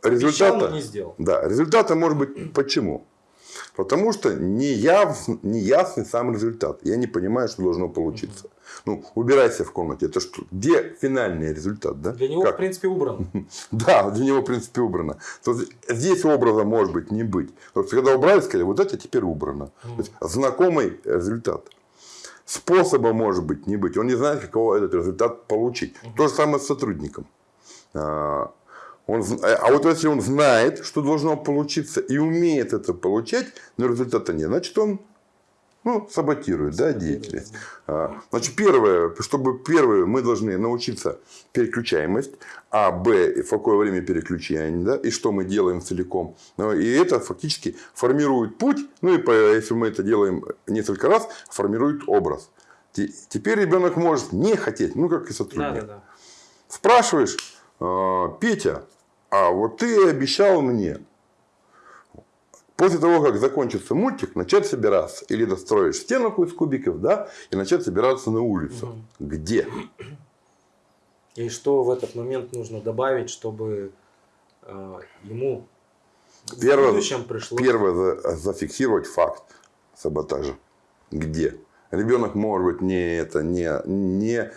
результата, обещал, не сделал. Да, результата может быть почему? Потому что не, яв, не ясный сам результат. Я не понимаю, что должно получиться. Ну, убирайся в комнате. Это что? Где финальный результат? Да? Для него, Как? в принципе, убран. [laughs] Да, для него, в принципе, убрано. То есть, здесь образа может быть не быть. То есть, когда убрали, сказали, вот это теперь убрано. То есть, знакомый результат. Способа может быть не быть. Он не знает, какого этот результат получить. То же самое с сотрудником. А, Он, а вот если он знает, что должно получиться, и умеет это получать, но результата нет, значит, он ну, саботирует, да, деятельность. А, Значит, первое, чтобы первое, мы должны научиться переключаемость, а, б, в какое время переключения, да, и что мы делаем целиком. Ну, И это фактически формирует путь, ну и если мы это делаем несколько раз, формирует образ. Те- Теперь ребенок может не хотеть, ну как и Да, сотрудник. да, да. Спрашиваешь, «А, Петя, а вот ты обещал мне после того, как закончится мультик, начать собираться. Или достроишь стенку из кубиков, да, и начать собираться на улицу. Где? И что в этот момент нужно добавить, чтобы э, ему Первое- в будущем пришло... Первое, за- зафиксировать факт саботажа. Где? Ребенок, может быть, не это, не, не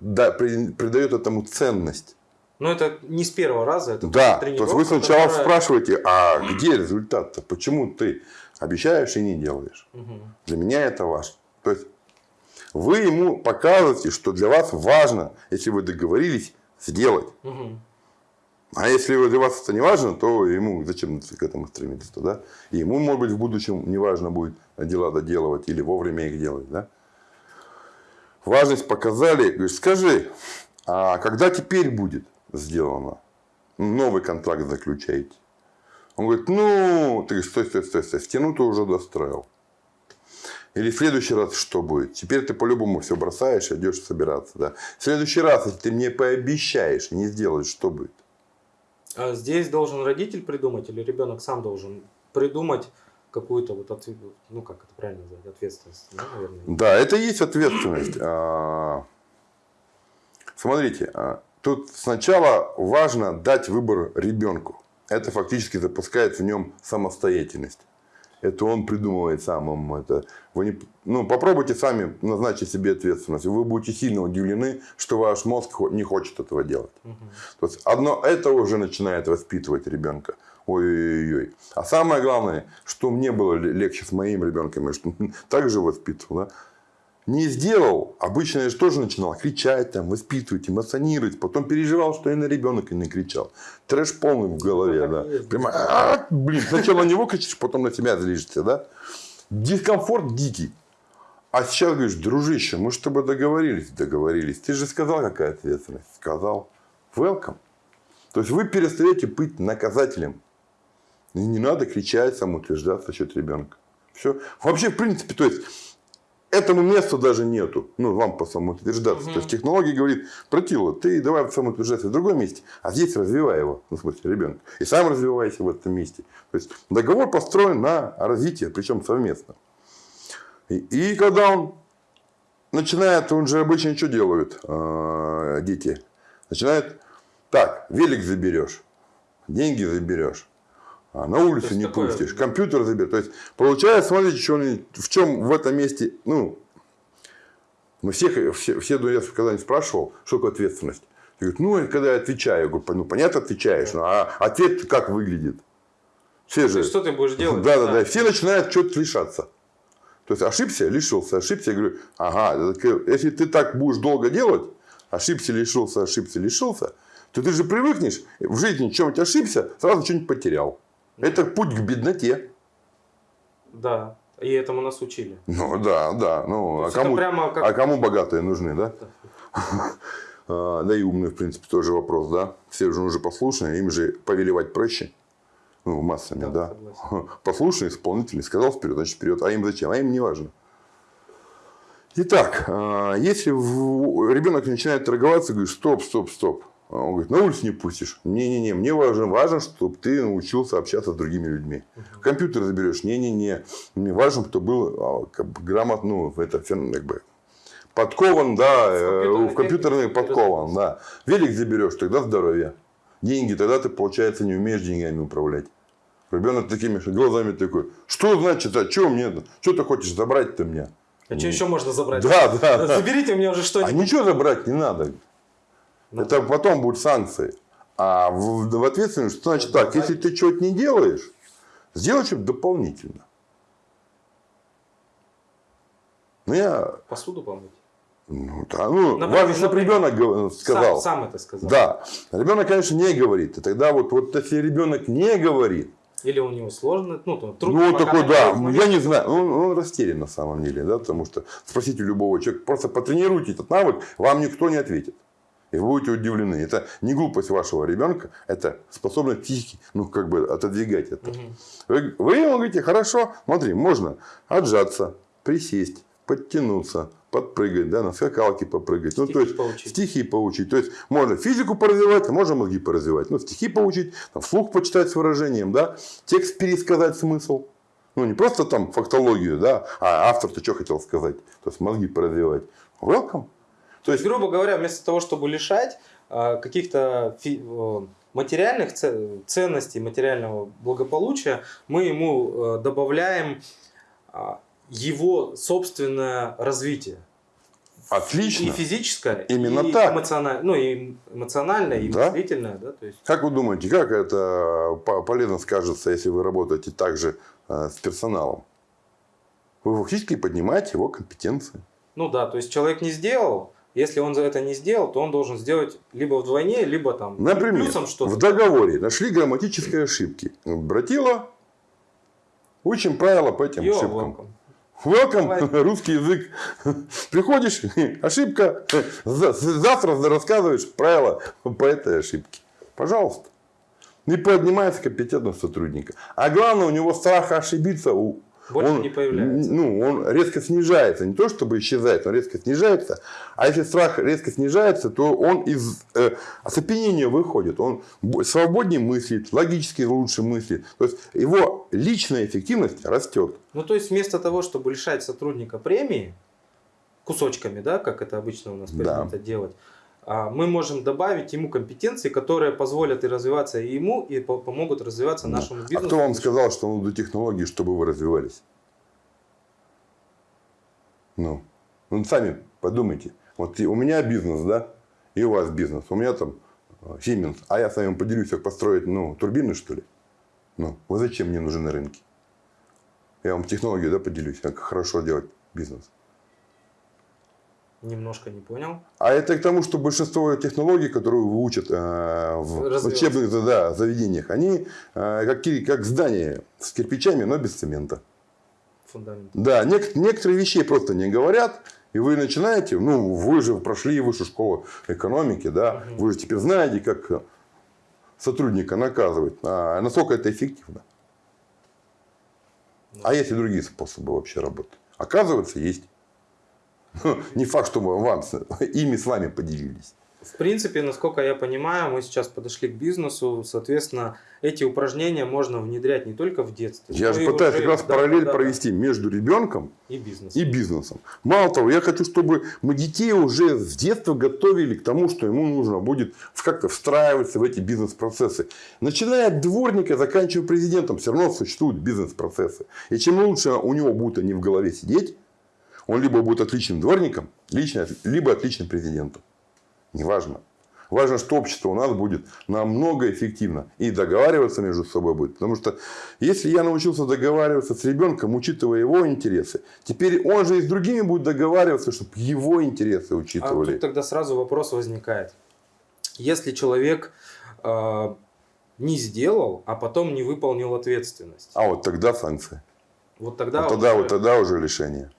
да, при- придает этому ценность. Но это не с первого раза, это Да, то есть вы сначала которая- спрашиваете, а где результат-то? Почему ты обещаешь и не делаешь? Мгм. Для меня это важно. То есть вы ему показываете, что для вас важно, если вы договорились, сделать. Мгм. А если для вас это не важно, то ему зачем к этому стремиться, да? И ему, может быть, в будущем не важно будет дела доделывать или вовремя их делать, да? Важность показали, говоришь, скажи, а когда теперь будет сделано? Новый контракт заключаете. Он говорит, ну, ты говоришь, стой, стой, стой, стой, стену ты уже достроил. Или в следующий раз что будет? Теперь ты по-любому все бросаешь идешь собираться. Да? В следующий раз, если ты мне пообещаешь не сделаешь, что будет? А здесь должен родитель придумать или ребенок сам должен придумать какую-то вот отве- ну как это правильно назвать, ответственность, да, наверное. Да, это и есть ответственность. А, Смотрите, а, тут сначала важно дать выбор ребенку. Это фактически запускает в нем самостоятельность. Это он придумывает сам ему это. Вы не, ну, попробуйте сами назначить себе ответственность. Вы будете сильно удивлены, что ваш мозг не хочет этого делать. Мгм. То есть одно это уже начинает воспитывать ребенка. Ой-ой-ой. А самое главное, что мне было ле- легче с моим ребенком, я что [laughs] так же воспитывал. Да? Не сделал, обычно я же тоже начинал кричать, там, воспитывать, эмоционировать. Потом переживал, что я на ребенка не кричал. Трэш полный в голове. Да. Прямо, «А, блин, сначала на него кричишь, потом на себя злишься. Да? Дискомфорт дикий. А сейчас говоришь, дружище, мы с тобой договорились. Договорились. Ты же сказал, какая ответственность. Сказал. Welcome. То есть вы перестаете быть наказателем. И не надо кричать, самоутверждаться за счет ребенка. Все. Вообще, в принципе, то есть этому месту даже нету. Ну, вам по самоутверждаться. То есть технология говорит, протила, ты давай самоутверждаться в другом месте, а здесь развивай его, ну, в смысле, ребенка. И сам развивайся в этом месте. То есть договор построен на развитие, причем совместно. И, и когда он начинает, он же обычно что делают э, дети? Начинает, так, велик заберешь, деньги заберешь, а на улицу не такое- пустишь, компьютер заберешь. То есть, получается, смотрите, что он- в чем в этом месте, ну, мы всех, все, все я когда-нибудь спрашивал, что такое ответственность. Я говорю, ну, когда я отвечаю, я говорю, ну, понятно, отвечаешь, ну, а ответ как выглядит? Все же... есть, что ты будешь делать? Да, да, да. Все начинают что-то лишаться. То есть ошибся, лишился, ошибся. Я говорю, ага, если ты так будешь долго делать, ошибся, лишился, ошибся, лишился, то ты же привыкнешь в жизни чем-нибудь ошибся, сразу что-нибудь потерял. Это путь к бедноте. Да. И этому нас учили. Ну да, да. Ну, а кому, прямо как- а кому богатые нужны, да? [laughs] А, Да и умные, в принципе, тоже вопрос, да. Все же уже послушные, им же повелевать проще. Ну, массами, Да, да. согласен. [laughs] Послушный, исполнительный, сказал вперед, значит вперед. А им зачем? А им не важно. Итак, а, если ребенок начинает торговаться, говорит, стоп, стоп, стоп. А он говорит, на улицу не пустишь. Не-не-не, мне важно, важно, чтобы ты научился общаться с другими людьми. Компьютер заберешь. Не-не-не, мне важно, чтобы был а, как бы, грамотно, ну, это как бы подкован, да, в, в компьютерный подкован, да. Велик заберешь, тогда здоровье. Деньги, тогда ты, получается, не умеешь деньгами управлять. Ребенок такими глазами такой, что значит, а что мне, что ты хочешь забрать-то меня? А что еще можно забрать? Да, да. Заберите мне уже что-нибудь. А ничего забрать не надо. Ну, Это потом будут санкции. А в, в ответственность, что значит так, если ты что-то не делаешь, сделай что-то дополнительно. Ну, я... Посуду помыть. Ну, да, ну, например, важно, чтобы ребенок сказал. Сам, сам это сказал. Да. Ребенок, конечно, не говорит. И тогда вот, вот если ребенок не говорит, или у него сложно, ну, там, трудно. Ну, вот такой, да, я не знаю, он, он растерян на самом деле, да, потому что спросите любого человека, просто потренируйте этот навык, вам никто не ответит. И вы будете удивлены. Это не глупость вашего ребенка, это способность психики, ну, как бы отодвигать это. Угу. Вы, вы ему говорите, хорошо, смотри, можно отжаться, присесть, подтянуться, подпрыгать, да, на скакалке попрыгать. Стихи ну, то есть, поучить. стихи поучить. То есть, можно физику поразвивать, а можно мозги поразвивать. Ну, стихи поучить, там, вслух почитать с выражением, да, текст пересказать смысл. Ну, не просто там фактологию, да, а автор-то что хотел сказать. То есть, мозги поразвивать. Welcome. То есть, грубо говоря, вместо того, чтобы лишать а, каких-то материальных ценностей, материального благополучия, мы ему э, добавляем а, его собственное развитие. Отлично. И физическое, Именно и так. эмоциональное, ну, и эмоциональное, и да? мыслительное. Да? То есть... Как вы думаете, как это полезно скажется, если вы работаете также э, с персоналом? Вы фактически поднимаете его компетенции. Ну да, то есть человек не сделал, если он за это не сделал, то он должен сделать либо вдвойне, либо там Например, плюсом что-то. в договоре нашли грамматические ошибки. Братила, учим правила по этим Йо, ошибкам. Welcome. Welcome, [laughs] русский язык. Приходишь, [laughs] ошибка, [laughs] завтра рассказываешь правила по этой ошибке. Пожалуйста. Не поднимается компетентность сотрудника. А главное, у него страх ошибиться у больше он, не появляется. Ну, он резко снижается. Не то, чтобы исчезает, он резко снижается. А если страх резко снижается, то он из э, оцепенения выходит. Он свободнее мыслит, логически лучше мыслит. То есть, его личная эффективность растет. Ну, то есть, вместо того, чтобы лишать сотрудника премии, кусочками, да, как это обычно у нас принято да. делать, мы можем добавить ему компетенции, которые позволят и развиваться и ему, и помогут развиваться нашему бизнесу. А кто вам сказал, что нужны технологии, чтобы вы развивались? Ну, ну сами подумайте. Вот у меня бизнес, да, и у вас бизнес. У меня там э, Siemens, а я с вами поделюсь, как построить ну, турбины, что ли? Ну, вы зачем мне нужны на рынке? Я вам технологию да, поделюсь, как хорошо делать бизнес. Немножко не понял. А это к тому, что большинство технологий, которые учат э, в учебных да, заведениях, они э, как, как здания с кирпичами, но без цемента. Фундамент. Да, нек- некоторые вещи просто не говорят. И вы начинаете, ну, вы же прошли высшую школу экономики, да, угу. вы же теперь знаете, как сотрудника наказывать, а насколько это эффективно. Да. А есть и другие способы вообще работы. Оказывается, есть. [laughs] Не факт, что мы вам, [laughs] ими с вами поделились. В принципе, насколько я понимаю, мы сейчас подошли к бизнесу, соответственно, эти упражнения можно внедрять не только в детстве. Я же пытаюсь как раз да, параллель да, провести да. между ребенком и бизнесом. и бизнесом. Мало того, я хочу, чтобы мы детей уже с детства готовили к тому, что ему нужно будет как-то встраиваться в эти бизнес-процессы. Начиная от дворника, заканчивая президентом, все равно существуют бизнес-процессы. И чем лучше у него будут они в голове сидеть, он либо будет отличным дворником, либо отличным президентом. Неважно. Важно, что общество у нас будет намного эффективно. И договариваться между собой будет. Потому что если я научился договариваться с ребенком, учитывая его интересы, теперь он же и с другими будет договариваться, чтобы его интересы учитывали. А тут тогда сразу вопрос возникает. Если человек э, не сделал, а потом не выполнил ответственность. А вот тогда санкции. Вот тогда, вот тогда, уже... вот тогда уже лишение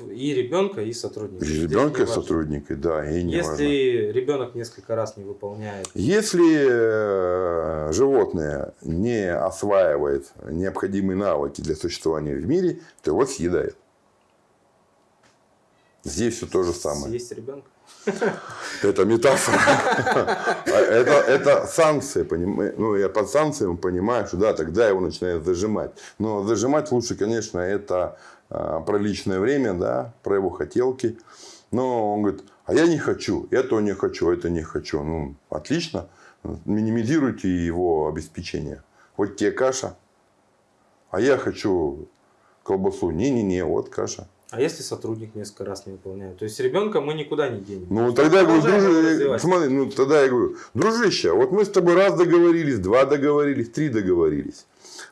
и ребенка, и сотрудника. И ребенка, и сотрудника, да. И не Если важно. ребенок несколько раз не выполняет. Если э, животное не осваивает необходимые навыки для существования в мире, то его съедает. Здесь все то же самое. Есть ребенка. [laughs] Это метафора. Это, это санкции, понимаешь? Ну, я под санкциями понимаю, что да, тогда его начинают зажимать. Но зажимать лучше, конечно, это а, про личное время, да, про его хотелки. Но он говорит, а я не хочу, этого не хочу, это не хочу. Ну, отлично. Минимизируйте его обеспечение. Вот тебе каша, а я хочу колбасу. Не-не-не, вот каша. А если сотрудник несколько раз не выполняет? То есть ребенка мы никуда не денем. Ну, тогда я говорю, дружище, смотри, ну, тогда я говорю, дружище, вот мы с тобой раз договорились, два договорились, три договорились.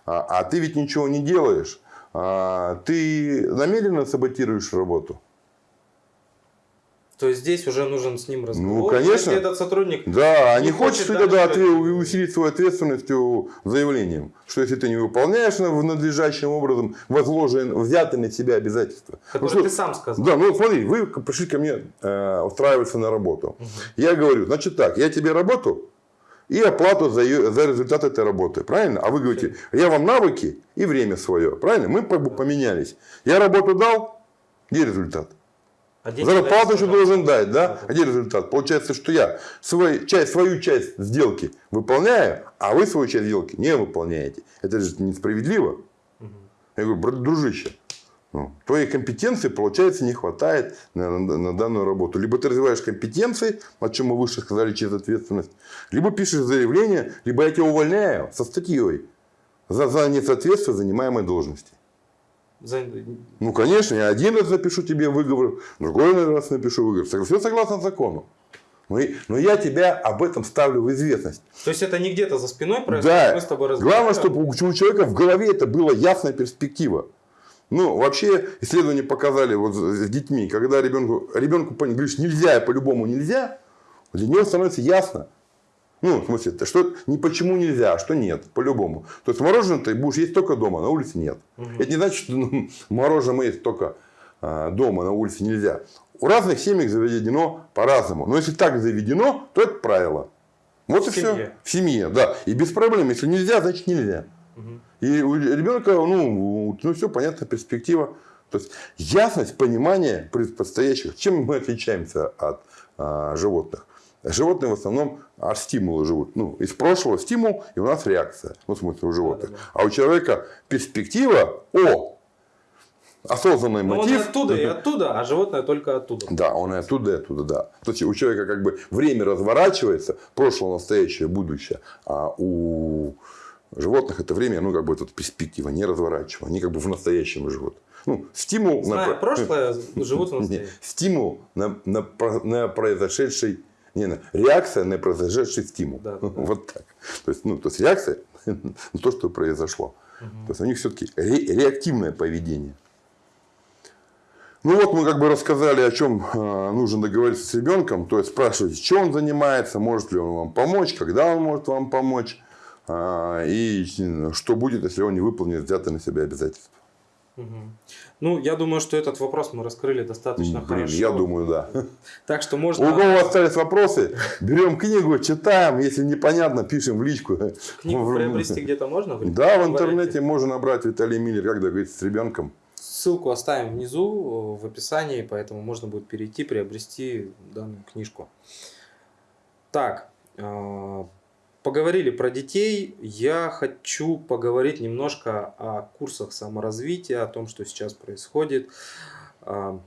А, а ты ведь ничего не делаешь. А, ты намеренно саботируешь работу. То есть здесь уже нужен с ним разговор. Ну, конечно. Если этот сотрудник да, не, не хочет, хочет тогда ответ, усилить свою ответственность заявлением, что если ты не выполняешь в надлежащим образом возложенные, взятые на себя обязательства. Которые ну, ты сам сказал. Да, ну смотри, вы пришли ко мне э, устраиваться на работу. Угу. Я говорю, значит так, я тебе работу и оплату за, ее, за результат этой работы. Правильно? А вы говорите, я вам навыки и время свое. Правильно? Мы поменялись. Я работу дал, где результат? А Зарплату еще должен дать, да? А где результат? Получается, что я свой, часть, свою часть сделки выполняю, а вы свою часть сделки не выполняете. Это же несправедливо. Угу. Я говорю, дружище, ну, твоей компетенции, получается, не хватает на, на, на данную работу. Либо ты развиваешь компетенции, о чем мы выше сказали, через ответственность, либо пишешь заявление, либо я тебя увольняю со статьей за, за несоответствие занимаемой должности. Ну, конечно, я один раз напишу тебе выговор, другой раз напишу выговор. Все согласно закону. Но, но я тебя об этом ставлю в известность. То есть это не где-то за спиной происходит, да. мы с тобой Главное, чтобы у человека в голове это была ясная перспектива. Ну, вообще, исследования показали вот с детьми, когда ребенку, ребенку говоришь нельзя, по-любому нельзя, для него становится ясно, ну, в смысле, что не почему нельзя, а что нет, по-любому. То есть мороженое ты будешь есть только дома, на улице нет. Угу. Это не значит, что ну, [laughs] мороженое есть только а, дома, на улице нельзя. У разных семей заведено по-разному. Но если так заведено, то это правило. Вот в и семье. все. В семье, да. И без проблем. Если нельзя, значит нельзя. Угу. И у ребенка, ну, ну, все понятно, перспектива. То есть ясность понимания предстоящих. Чем мы отличаемся от а, животных? Животные в основном от стимула живут. Ну, из прошлого стимул, и у нас реакция. Ну, в смысле, у животных. Да, да, да. А у человека перспектива, о, осознанный Но мотив. Он и оттуда, и оттуда, а животное только оттуда. Да, он и оттуда, и оттуда, да. То есть у человека как бы время разворачивается, прошлое, настоящее, будущее. А у животных это время, ну, как бы тут перспектива, не разворачивая. Они как бы в настоящем живут. Ну, стимул Зная на... прошлое, живут в [laughs] настоящем. Стимул на, на, на произошедший не, не, реакция на произошедший стимул. Да, [laughs] да, Вот так. То есть, ну, то есть реакция [laughs] на то, что произошло. Угу. То есть у них все-таки ре реактивное поведение. Ну вот мы как бы рассказали, о чем э, нужно договориться с ребенком. То есть спрашивать, чем он занимается, может ли он вам помочь, когда он может вам помочь. Э, и что будет, если он не выполнит взятые на себя обязательства. Угу. Ну, я думаю, что этот вопрос мы раскрыли достаточно Блин, хорошо. Я думаю, да. [laughs] Так что можно... У кого остались вопросы, берем книгу, читаем. Если непонятно, пишем в личку. Книгу приобрести где-то можно? Да, в интернете можно набрать Виталий Миллер, как договориться с ребенком. Ссылку оставим внизу в описании, поэтому можно будет перейти, приобрести данную книжку. Так, а, Поговорили про детей. Я хочу поговорить немножко о курсах саморазвития, о том, что сейчас происходит. А,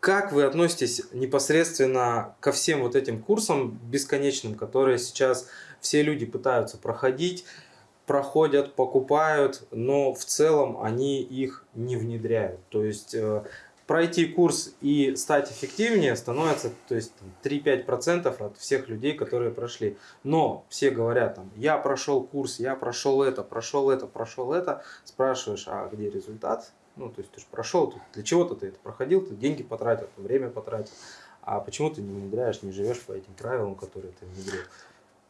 как вы относитесь непосредственно ко всем вот этим курсам бесконечным, которые сейчас все люди пытаются проходить, проходят, покупают, но в целом они их не внедряют. То есть э, пройти курс и стать эффективнее становится то есть 3-5% от всех людей, которые прошли. Но все говорят, там, я прошел курс, я прошел это, прошел это, прошел это. Спрашиваешь, а где результат? Ну, то есть ты же прошел, для чего-то ты это проходил, ты деньги потратил, время потратил. А почему ты не внедряешь, не живешь по этим правилам, которые ты внедрил?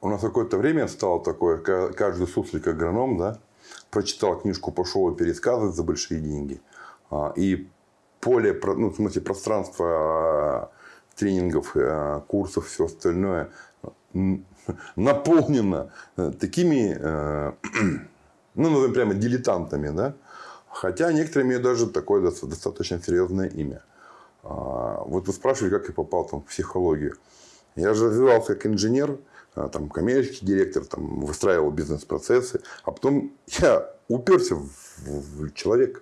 У нас какое-то время стало такое, каждый суслик агроном, да, прочитал книжку, пошел пересказывать за большие деньги. А, и поле, ну, в смысле пространство а, тренингов, а, курсов, все остальное [laughs] наполнено э, такими, э, [clears throat] ну, назовем прямо дилетантами, да, Хотя некоторые имеют даже такое достаточно серьезное имя. А, вот вы спрашивали, как я попал там, в психологию. Я же развивался как инженер, там, коммерческий директор, там, выстраивал бизнес-процессы. А потом я уперся в, в человека.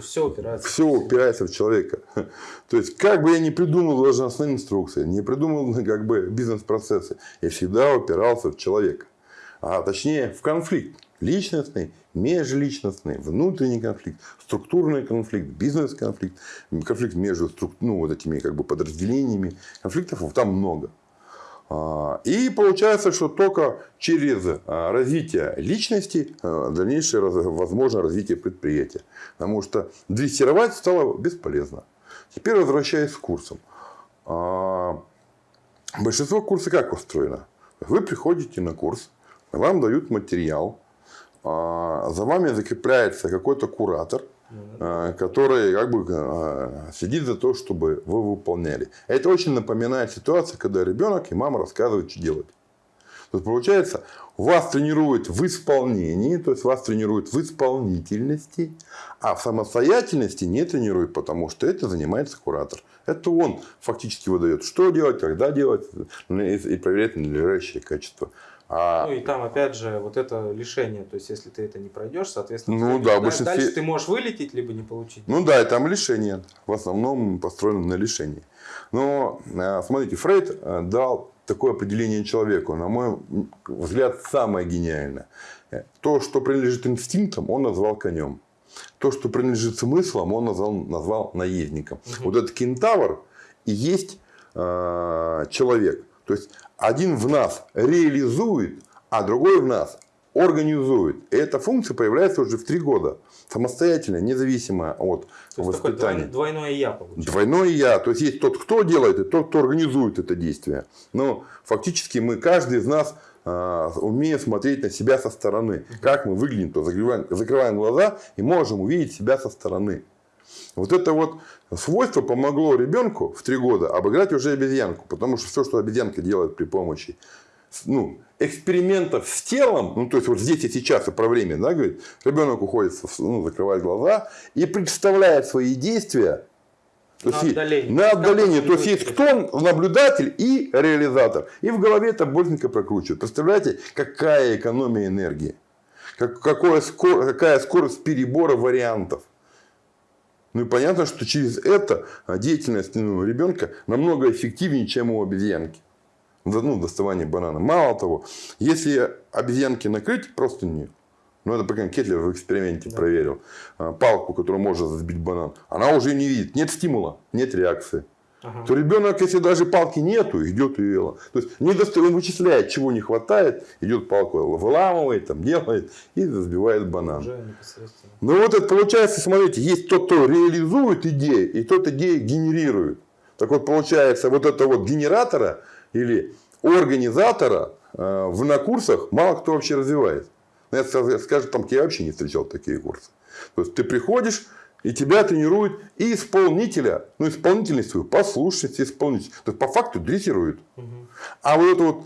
Все упирается. Все упирается в человека. [laughs] То есть, как бы я ни придумал должностные инструкции, не придумал [laughs] как бы бизнес-процессы, я всегда упирался в человека. А точнее, в конфликт. Личностный, межличностный, внутренний конфликт, структурный конфликт, бизнес-конфликт, конфликт между ну, вот этими как бы подразделениями. Конфликтов там много. А, и получается, что только через а, развитие личности а, дальнейшее возможно развитие предприятия. Потому что дрессировать стало бесполезно. Теперь возвращаясь к курсам. Большинство курсов как устроено? Вы приходите на курс, вам дают материал, за вами закрепляется какой-то куратор – который как бы э, следит за то, чтобы вы выполняли. Это очень напоминает ситуацию, когда ребенок и мама рассказывают, что делать. То есть, получается, вас тренируют в исполнении, то есть вас тренируют в исполнительности, а в самостоятельности не тренируют, потому что это занимается куратор. Это он фактически выдает, что делать, когда делать и проверяет надлежащее качество. А... Ну и там опять же вот это лишение, то есть если ты это не пройдешь, соответственно, ну, да, большинстве... дальше ты можешь вылететь либо не получить. Ну да, и там лишение, в основном построено на лишении. Но э, смотрите, Фрейд э, дал такое определение человеку, на мой взгляд, самое гениальное. То, что принадлежит инстинктам, он назвал конем. То, что принадлежит смыслам, он назвал, назвал наездником. Угу. Вот этот кентавр и есть э, человек. То есть один в нас реализует, а другой в нас организует. И эта функция появляется уже в три года. Самостоятельно, независимо от То воспитания. двойное я получается. Двойное я. То есть есть тот, кто делает, и тот, кто организует это действие. Но фактически мы, каждый из нас э, умеет смотреть на себя со стороны. Как мы выглядим, то закрываем, закрываем глаза и можем увидеть себя со стороны. Вот это вот свойство помогло ребенку в три года обыграть уже обезьянку. Потому что все, что обезьянка делает при помощи ну, экспериментов с телом, ну, то есть вот здесь и сейчас время, да, говорит, ребенок уходит, ну, закрывает глаза и представляет свои действия то на есть, отдалении. На отдалении. То есть, есть кто наблюдатель и реализатор. И в голове это быстренько прокручивает. Представляете, какая экономия энергии. Как, какое скор, какая скорость перебора вариантов. Ну и понятно, что через это деятельность ну, ребенка намного эффективнее, чем у обезьянки. Ну, доставание банана. Мало того, если обезьянки накрыть просто не, ну, это, пока Кетлер в эксперименте да. проверил. А, палку, которую можно сбить банан. Она уже не видит. Нет стимула, нет реакции. Ага. То ребенок, если даже палки нету, идет и То есть не доста... он вычисляет, чего не хватает, идет палку выламывает, там, делает и сбивает банан. Ну вот это получается, смотрите, есть тот, кто реализует идеи, и тот идеи генерирует. Так вот получается, вот это вот генератора или организатора э, в на курсах мало кто вообще развивает. Ну, я скажу, там я вообще не встречал такие курсы. То есть ты приходишь, и тебя тренируют и исполнителя, ну, исполнительность свою, послушность исполнитель. То есть, по факту дрессируют. Угу. А вот эту вот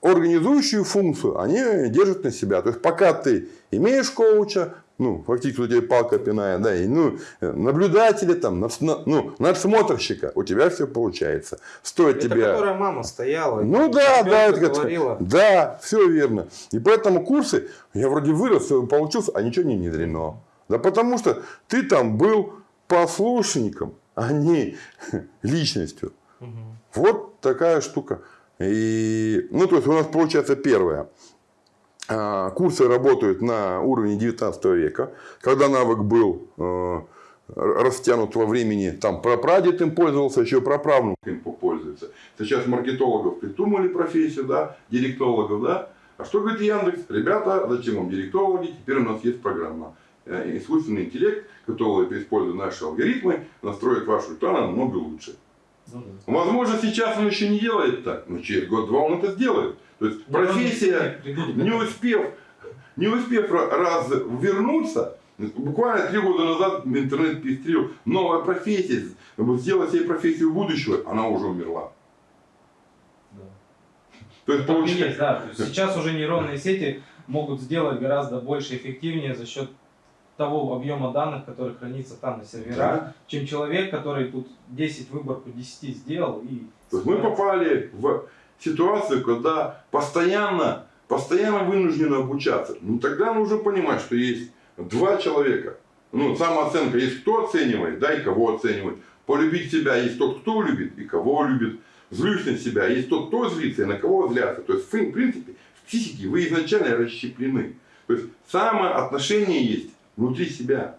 организующую функцию они держат на себя. То есть, пока ты имеешь коуча, ну, фактически у тебя палка пиная, да, и, ну, наблюдателя, там, ну, надсмотрщика, у тебя все получается. Стоит это тебя... которая мама стояла. Ну, да, да, это говорила. Да, все верно. И поэтому курсы, я вроде вырос, получился, а ничего не внедрено. Да потому что ты там был послушником, а не личностью. Угу. Вот такая штука. И, ну, то есть, у нас получается первое. А, курсы работают на уровне 19 века, когда навык был э, растянут во времени, там прапрадед им пользовался, еще праправнук им пользуется. Сейчас маркетологов придумали профессию, да, директологов, да. А что говорит Яндекс? Ребята, зачем вам директологи? Теперь у нас есть программа. Э, искусственный интеллект, который, используя наши алгоритмы, настроит вашу реклама намного лучше. Ну, да. Возможно, сейчас он еще не делает так, но через год-два он это сделает. То есть да, профессия, не успев, не успев раз вернуться, буквально три года назад интернет пестрил, новая профессия, сделать себе профессию будущего, она уже умерла. Да. То есть, получается... есть, да. То есть сейчас уже нейронные сети могут сделать гораздо больше эффективнее за счет того объема данных, который хранится там на серверах, Да. чем человек, который тут 10 выборку 10 сделал и... То есть мы попали в ситуацию, когда постоянно, постоянно вынуждены обучаться. Ну тогда нужно понимать, что есть два человека. Ну, самооценка есть кто оценивает, да, и кого оценивает. Полюбить себя есть тот, кто любит и кого любит. Злюсь на себя есть тот, кто злится и на кого злятся. То есть, в принципе, в психике вы изначально расщеплены. То есть, самоотношение есть внутри себя.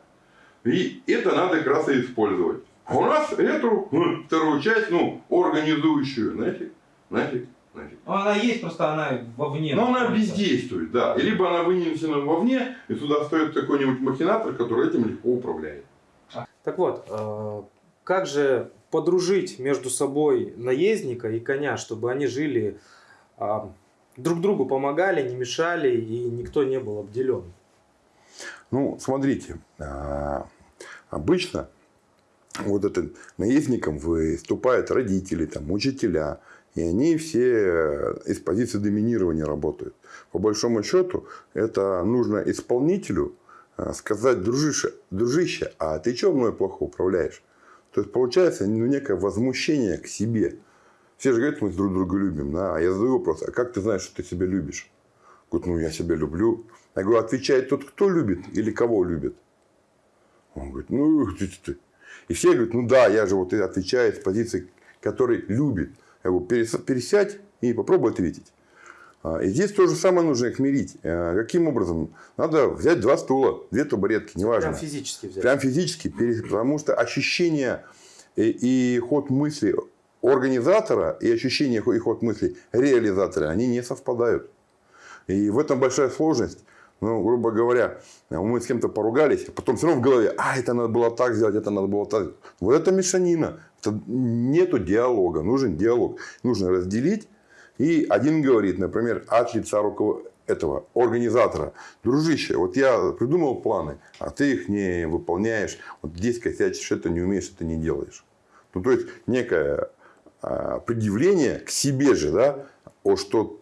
И это надо как раз и использовать. А у нас эту ну, вторую часть, ну, организующую, нафиг, нафиг, нафиг. Ну, она есть, просто она вовне. Но она бездействует, да. И либо она вынесена вовне, и сюда стоит какой-нибудь махинатор, который этим легко управляет. Так вот, э, как же подружить между собой наездника и коня, чтобы они жили, а, друг другу помогали, не мешали и никто не был обделен? Ну, смотрите, а, обычно вот это наездником выступают родители, там, учителя, и они все из позиции доминирования работают. По большому счету, это нужно исполнителю а, сказать, дружище, дружище, а ты что мной плохо управляешь? То есть, получается ну, некое возмущение к себе. Все же говорят, мы друг друга любим. Да? А я задаю вопрос, а как ты знаешь, что ты себя любишь? Говорит, ну я себя люблю. Я говорю, отвечает тот, кто любит или кого любит? Он говорит, ну ты, ты, ты». И все говорят, ну да, я же вот и отвечаю с позиции, который любит. Я говорю, «Перес- пересядь и попробуй ответить. А, И здесь то же самое нужно их мирить. А, Каким образом? Надо взять два стула, две табуретки, неважно. Прям физически взять. Прям физически, потому что ощущение и, и ход мысли организатора и ощущение и ход мысли реализатора, они не совпадают. И в этом большая сложность. Ну, грубо говоря, мы с кем-то поругались, а потом все равно в голове, а, это надо было так сделать, это надо было так. Вот это мешанина. Это нету диалога. Нужен диалог. Нужно разделить. И один говорит, например, от лица этого организатора. Дружище, вот я придумал планы, а ты их не выполняешь. Вот здесь косячишь, это не умеешь, это не делаешь. Ну, то есть, некое а, предъявление к себе же, да, о, что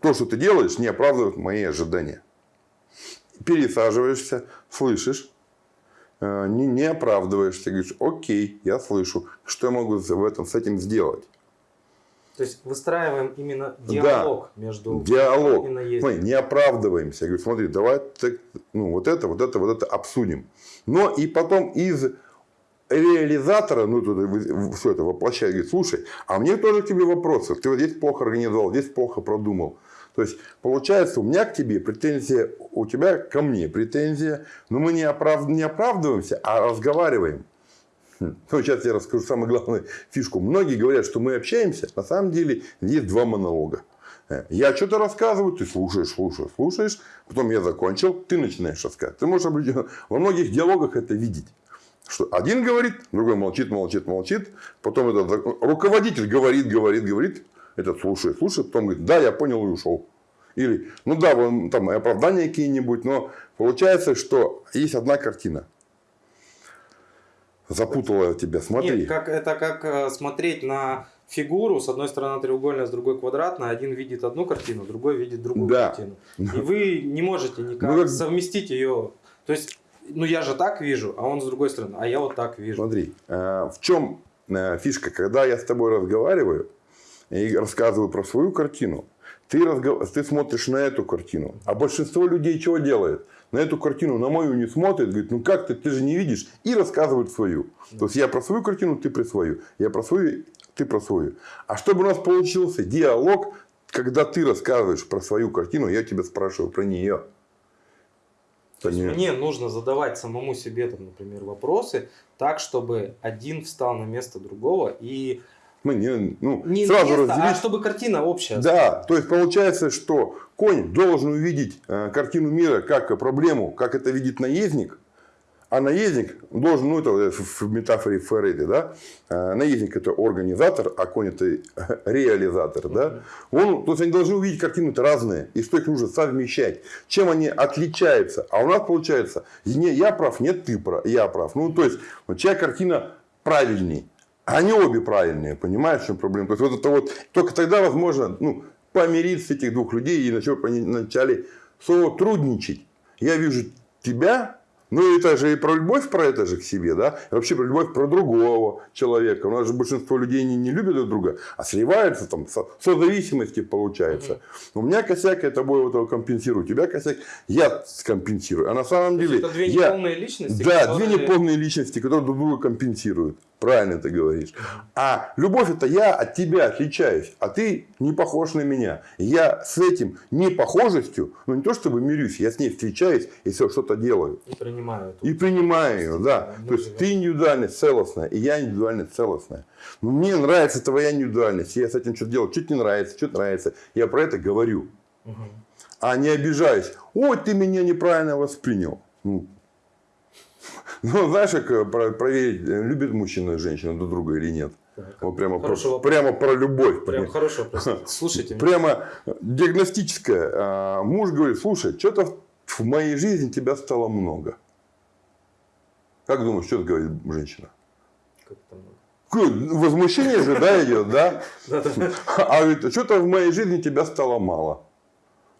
то, что ты делаешь, не оправдывает мои ожидания. Пересаживаешься, слышишь, э, не, не оправдываешься, говоришь, окей, я слышу, что я могу в этом, с этим сделать. То есть выстраиваем именно Да. диалог между Диалог. и. Мы не оправдываемся. Я говорю, смотри, давай так, ну, вот это, вот это, вот это обсудим. Но и потом из реализатора, ну, тут все это воплощает, говорит, слушай, а мне тоже к тебе вопросы. Ты вот здесь плохо организовал, здесь плохо продумал. То есть, получается, у меня к тебе претензия, у тебя ко мне претензия, но мы не, оправ... не оправдываемся, а разговариваем. Хм. Ну, сейчас я расскажу самую главную фишку. Многие говорят, что мы общаемся. На самом деле, есть два монолога. Э, Я что-то рассказываю, ты слушаешь, слушаешь, слушаешь. Потом я закончил, ты начинаешь рассказывать. Ты можешь определенно- во многих диалогах это видеть. Что один говорит, другой молчит, молчит, молчит. Потом этот руководитель говорит, говорит, говорит. Этот слушает, слушает. Потом говорит, да, я понял и ушел. Или, ну да, вон там оправдания какие-нибудь. Но получается, что есть одна картина. Запутала тебя, смотри. Нет, как, это как э, смотреть на фигуру, с одной стороны треугольная, с другой квадратная, один видит одну картину, другой видит другую Да. картину. И вы не можете никак Ну, как- совместить ее. То есть, ну я же так вижу, а он с другой стороны, а я вот так вижу. Смотри, э, в чем э, фишка, когда я с тобой разговариваю и рассказываю про свою картину, ты, разгов- ты смотришь на эту картину. А большинство людей чего делает? На эту картину, на мою не смотрит, говорит, ну как ты, ты же не видишь, и рассказывает свою. То есть я про свою картину, ты про свою. Я про свою, ты про свою. А чтобы у нас получился диалог, когда ты рассказываешь про свою картину, я тебя спрашиваю про нее. То есть мне нужно задавать самому себе, там, например, вопросы так, чтобы один встал на место другого и Мы не, ну, не сразу место, разделить. а чтобы картина общая. Да, то есть получается, что конь должен увидеть э, картину мира как проблему, как это видит наездник, а наездник должен, ну это в метафоре Ферреди, да, э, наездник это организатор, а конь это [laughs] реализатор, да, он, то есть они должны увидеть картины-то разные, и что их нужно совмещать, чем они отличаются, а у нас получается, не я прав, нет ты прав, я прав, ну то есть, вот чья картина правильней, они обе правильные, понимаешь, в чем проблема? То есть, вот это вот, только тогда возможно ну, помириться этих двух людей и начать вначале сотрудничать. Я вижу тебя, Ну, это же и про любовь про это же к себе, да? И вообще про любовь про другого человека. У нас же большинство людей не, не любят друг друга, а сливаются там, со, созависимости получается. У меня косяк, я тобой этого компенсирую. У тебя косяк, я скомпенсирую. А на самом деле... Это две я... неполные личности? Да, которые... две неполные личности, которые друг друга компенсируют. Правильно ты говоришь. А любовь это я от тебя отличаюсь, а ты не похож на меня. Я с этим непохожестью, ну не то чтобы мирюсь, я с ней встречаюсь и все что-то делаю. И принимаю. И принимаю ее, да. то есть ты индивидуальность целостная, и я индивидуальность целостная. Но мне нравится твоя индивидуальность, я с этим что-то делаю, чуть не нравится, что нравится. Я про это говорю. Мгм. А не обижаюсь. Ой, ты меня неправильно воспринял. Ну, [laughs] ну, знаешь, как э, про- проверить, э, любит мужчина и женщина друг друга или нет. Так. Вот прямо, про, вопрос. прямо про любовь. Прям хорошо. [laughs] Слушайте. Прямо диагностическое. А, Муж говорит, слушай, что-то в моей жизни тебя стало много. Как думаешь, что говорит женщина? как там, Какое Возмущение же, да, [laughs] идет, да? А говорит, что-то в моей жизни тебя стало мало.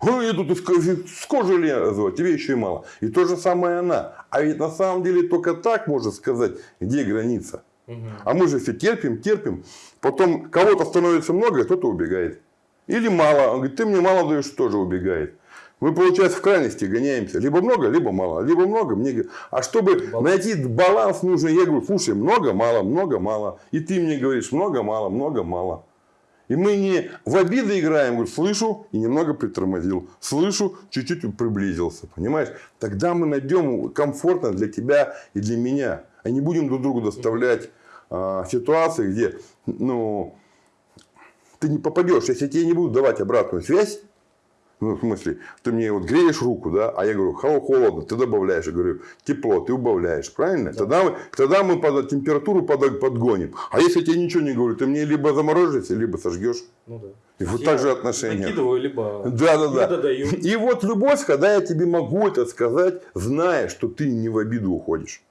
Ой, я тут с кожи лезу, а тебе еще и мало. И то же самое она. А ведь на самом деле только так можно сказать, где граница. Мгм. А мы же все терпим, терпим. Потом кого-то становится много, кто-то убегает. Или мало. Он говорит, ты мне мало даешь, тоже убегает. Мы, получается, в крайности гоняемся. Либо много, либо мало. Либо много, мне... А чтобы Баланс. найти баланс нужный, я говорю, слушай, много, мало, много, мало. И ты мне говоришь, много, мало, много, мало. И мы не в обиды играем, говорю, слышу и немного притормозил. Слышу, чуть-чуть приблизился. Понимаешь? Тогда мы найдем комфортно для тебя и для меня. А не будем друг другу доставлять а, ситуации, где ну, ты не попадешь. Если тебе не будут давать обратную связь, ну, в смысле, ты мне вот греешь руку, да, а я говорю, холо- холодно, ты добавляешь, я говорю, тепло, ты убавляешь, правильно? Тогда, мы, тогда мы под, температуру под- подгоним. А если я тебе ничего не говорю, ты мне либо заморозишься, либо сожгешь. Ну да. И вот Я так же отношения. Накидываю, либо Да, да, да. додаю. И вот любовь, когда я тебе могу это сказать, зная, что ты не в обиду уходишь.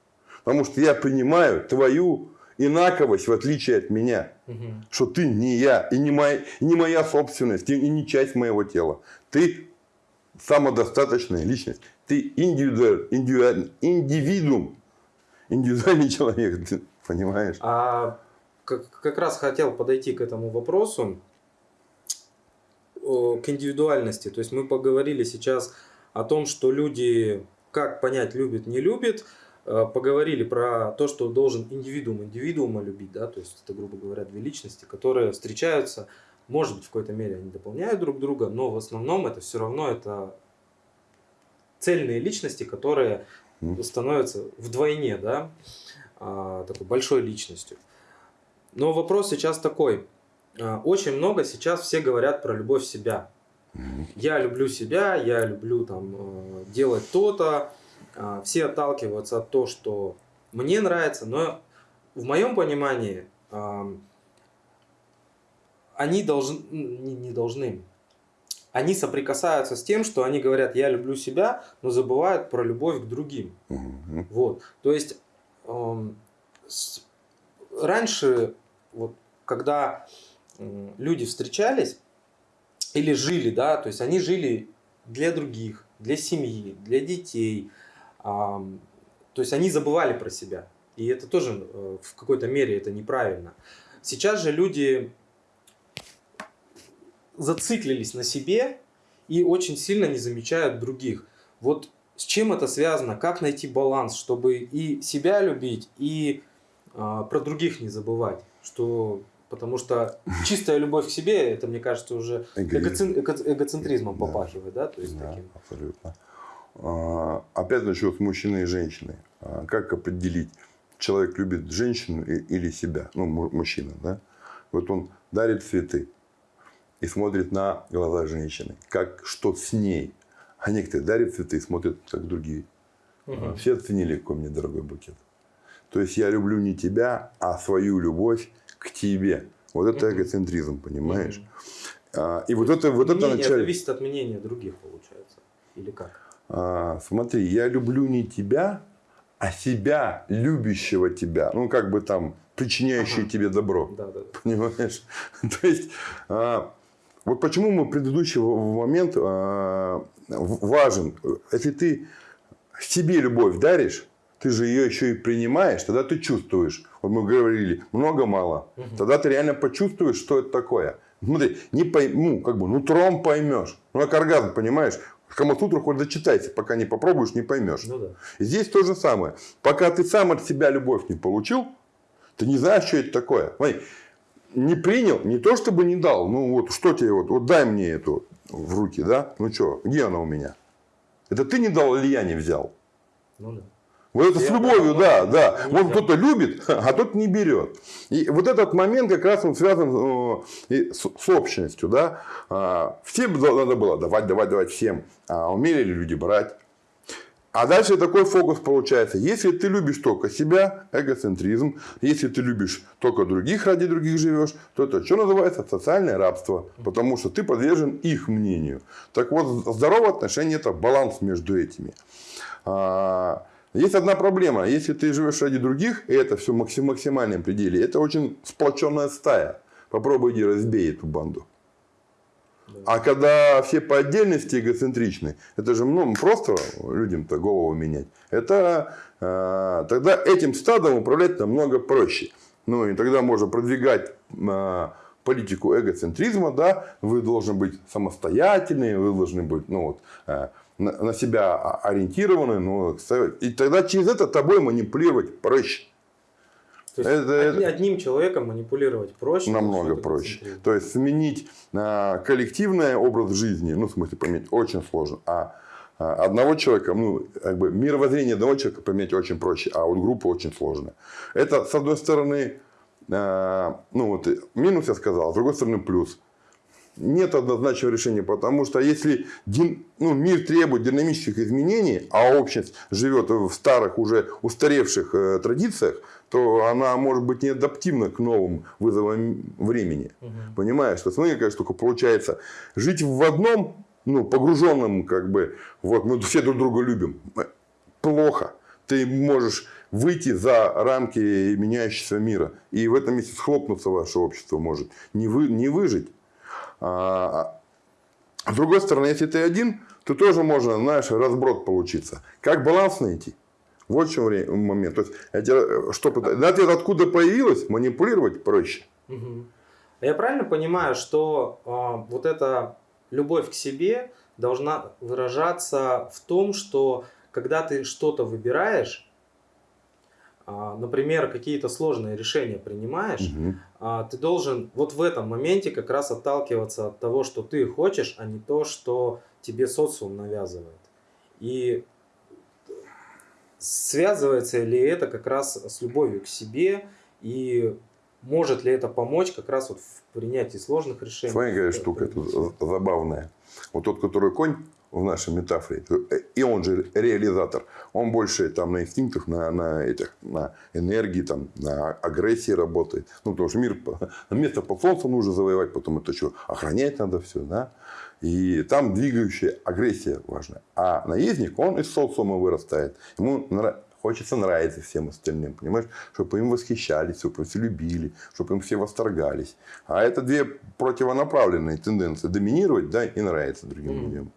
Потому что я принимаю твою инаковость, в отличие от меня. Мгм. Что ты не я, и не моя, и не моя собственность, и не часть моего тела. Ты самодостаточная личность. Ты индивидуаль, индивидуаль- индивидуум. Индивидуальный человек, ты понимаешь? А как, как раз хотел подойти к этому вопросу, к индивидуальности. То есть мы поговорили сейчас о том, что люди, как понять, любит, не любит. Э, Поговорили про то, что должен индивидуум индивидуума любить, да, то есть это, грубо говоря, две личности, которые встречаются, может быть, в какой-то мере они дополняют друг друга, но в основном это все равно это цельные личности, которые становятся вдвойне, да, а, такой большой личностью. Но вопрос сейчас такой. А, Очень много сейчас все говорят про любовь в себя. Я люблю себя, я люблю там э, делать то-то. А, Все отталкиваются от того, что мне нравится, но в моем понимании они должны, не, не должны, они соприкасаются с тем, что они говорят, я люблю себя, но забывают про любовь к другим. Мгм. Вот. То есть эм, с- раньше, вот, когда м, люди встречались или жили, да, то есть они жили для других, для семьи, для детей. То есть они забывали про себя. И это тоже э, в какой-то мере это неправильно. Сейчас же люди зациклились на себе и очень сильно не замечают других. Вот с чем это связано? Как найти баланс, чтобы и себя любить, и а, про других не забывать? Что, потому что чистая любовь к себе, это, мне кажется, уже эгоцентризмом попахивает, да? То есть Да, таким. абсолютно. А, Опять насчет мужчины и женщины. А, Как определить, человек любит женщину или себя? Ну, му- мужчина, да? Вот он дарит цветы и смотрит на глаза женщины. Как, что с ней. А некоторые дарят цветы и смотрят, как другие. Мгм. Все оценили, какой мне дорогой букет. То есть, я люблю не тебя, а свою любовь к тебе. Вот это Мгм. эгоцентризм, понимаешь? Мгм. А, И вот это, вот это начале... зависит от мнения других, получается. Или как? А, смотри, я люблю не тебя, а себя, любящего тебя. Ну, как бы там, причиняющий Ага. тебе добро. Да, да. Понимаешь? [laughs] То есть, а, вот почему мы предыдущий момент в- важен. Если ты себе любовь даришь, ты же ее еще и принимаешь, тогда ты чувствуешь. Вот мы говорили, много-мало. Угу. Тогда ты реально почувствуешь, что это такое. Смотри, не пойму, как бы, нутром поймешь. Ну, как оргазм, понимаешь? Камасутру хоть зачитайся, пока не попробуешь, не поймешь. Ну, да. Здесь то же самое. Пока ты сам от себя любовь не получил, ты не знаешь, что это такое. Смотри, не принял, не то чтобы не дал, ну вот что тебе вот, вот дай мне эту в руки, да? Ну что, где она у меня? Это ты не дал или я не взял? Ну да. Вот это я с любовью, да, да. Вот кто-то любит, [laughs] а тот не берет. И вот этот момент как раз он связан э, с, с общностью, да. А, всем надо было давать, давать, давать всем. А умели ли люди брать? А дальше такой фокус получается. Если ты любишь только себя, эгоцентризм. Если ты любишь только других, ради других живешь, то это что называется? Социальное рабство. Потому что ты подвержен их мнению. Так вот, здоровое отношение – это баланс между этими. А, есть одна проблема. Если ты живешь ради других, и это все в максимальном пределе, это очень сплоченная стая. Попробуй иди разбей эту банду. А когда все по отдельности эгоцентричны, это же ну, просто людям-то голову менять. Это э, тогда этим стадом управлять намного проще. Ну и тогда можно продвигать э, политику эгоцентризма, да, вы должны быть самостоятельны, вы должны быть ну, вот, э, на, себя ориентированы, ну, и тогда через это тобой манипулировать проще. То есть это, одним человеком манипулировать проще? Намного проще. То есть сменить а, коллективный образ жизни, ну, в смысле, поменять очень сложно. А, а одного человека, ну, как бы мировоззрение одного человека поменять очень проще, а вот группы очень сложно. Это, с одной стороны, а, ну, вот минус я сказал, с другой стороны, плюс. Нет однозначного решения, потому что если ну, мир требует динамических изменений, а общность живет в старых, уже устаревших э, традициях, то она может быть не адаптивна к новым вызовам времени. Угу. Понимаешь? То смотри, какая штука получается. Жить в одном, ну, погруженном, как бы, вот мы все друг друга любим, плохо. Ты можешь выйти за рамки меняющегося мира. И в этом месте схлопнуться ваше общество может. Не, вы, не выжить. А, а с другой стороны, если ты один, то тоже можно, знаешь, разброд получиться. Как баланс найти? Вот в чем момент. То есть, эти, что, ответ откуда появилось, манипулировать проще. Угу. Я правильно понимаю, что э, вот эта любовь к себе должна выражаться в том, что когда ты что-то выбираешь, например, какие-то сложные решения принимаешь, угу. ты должен вот в этом моменте как раз отталкиваться от того, что ты хочешь, а не то, что тебе социум навязывает. И связывается ли это как раз с любовью к себе и может ли это помочь как раз вот в принятии сложных решений? Смотри, какая штука тут забавная. Вот тот, который конь в нашей метафоре, и он же реализатор, он больше там на инстинктах, на, на, этих, на энергии, там, на агрессии работает. Ну, потому что мир, [laughs] место под солнцем нужно завоевать, потом это что, охранять надо все, да? И там двигающая агрессия важна. А наездник, он из социума вырастает. Ему хочется нравиться всем остальным, понимаешь? Чтобы им восхищались, чтобы все любили, чтобы им все восторгались. А это две противонаправленные тенденции. Доминировать, да, и нравиться другим mm. людям.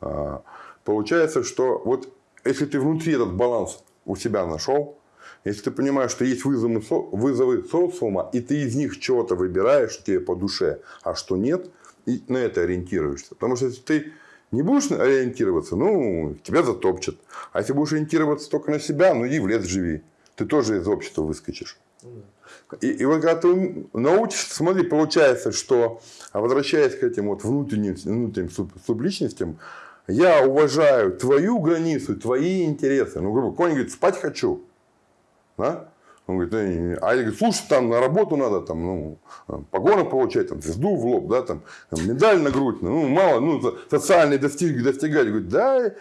А, получается, что вот если ты внутри этот баланс у себя нашел, если ты понимаешь, что есть вызовы, вызовы социума, и ты из них чего-то выбираешь, что тебе по душе, а что нет – и на это ориентируешься. Потому что если ты не будешь ориентироваться, ну, тебя затопчат. А если будешь ориентироваться только на себя, ну, и в лес живи. Ты тоже из общества выскочишь. И, и вот когда ты научишься, смотри, получается, что, возвращаясь к этим вот внутренним, внутренним субличностям, я уважаю твою границу, твои интересы. Ну, грубо, конь говорит, спать хочу. Да? Он говорит, э, а я говорю, слушай, там на работу надо, там, ну, погоны получать, там, звезду в лоб, да, там, медаль на грудь, ну, мало, ну, социальные достиг, достигать. Говорит, да,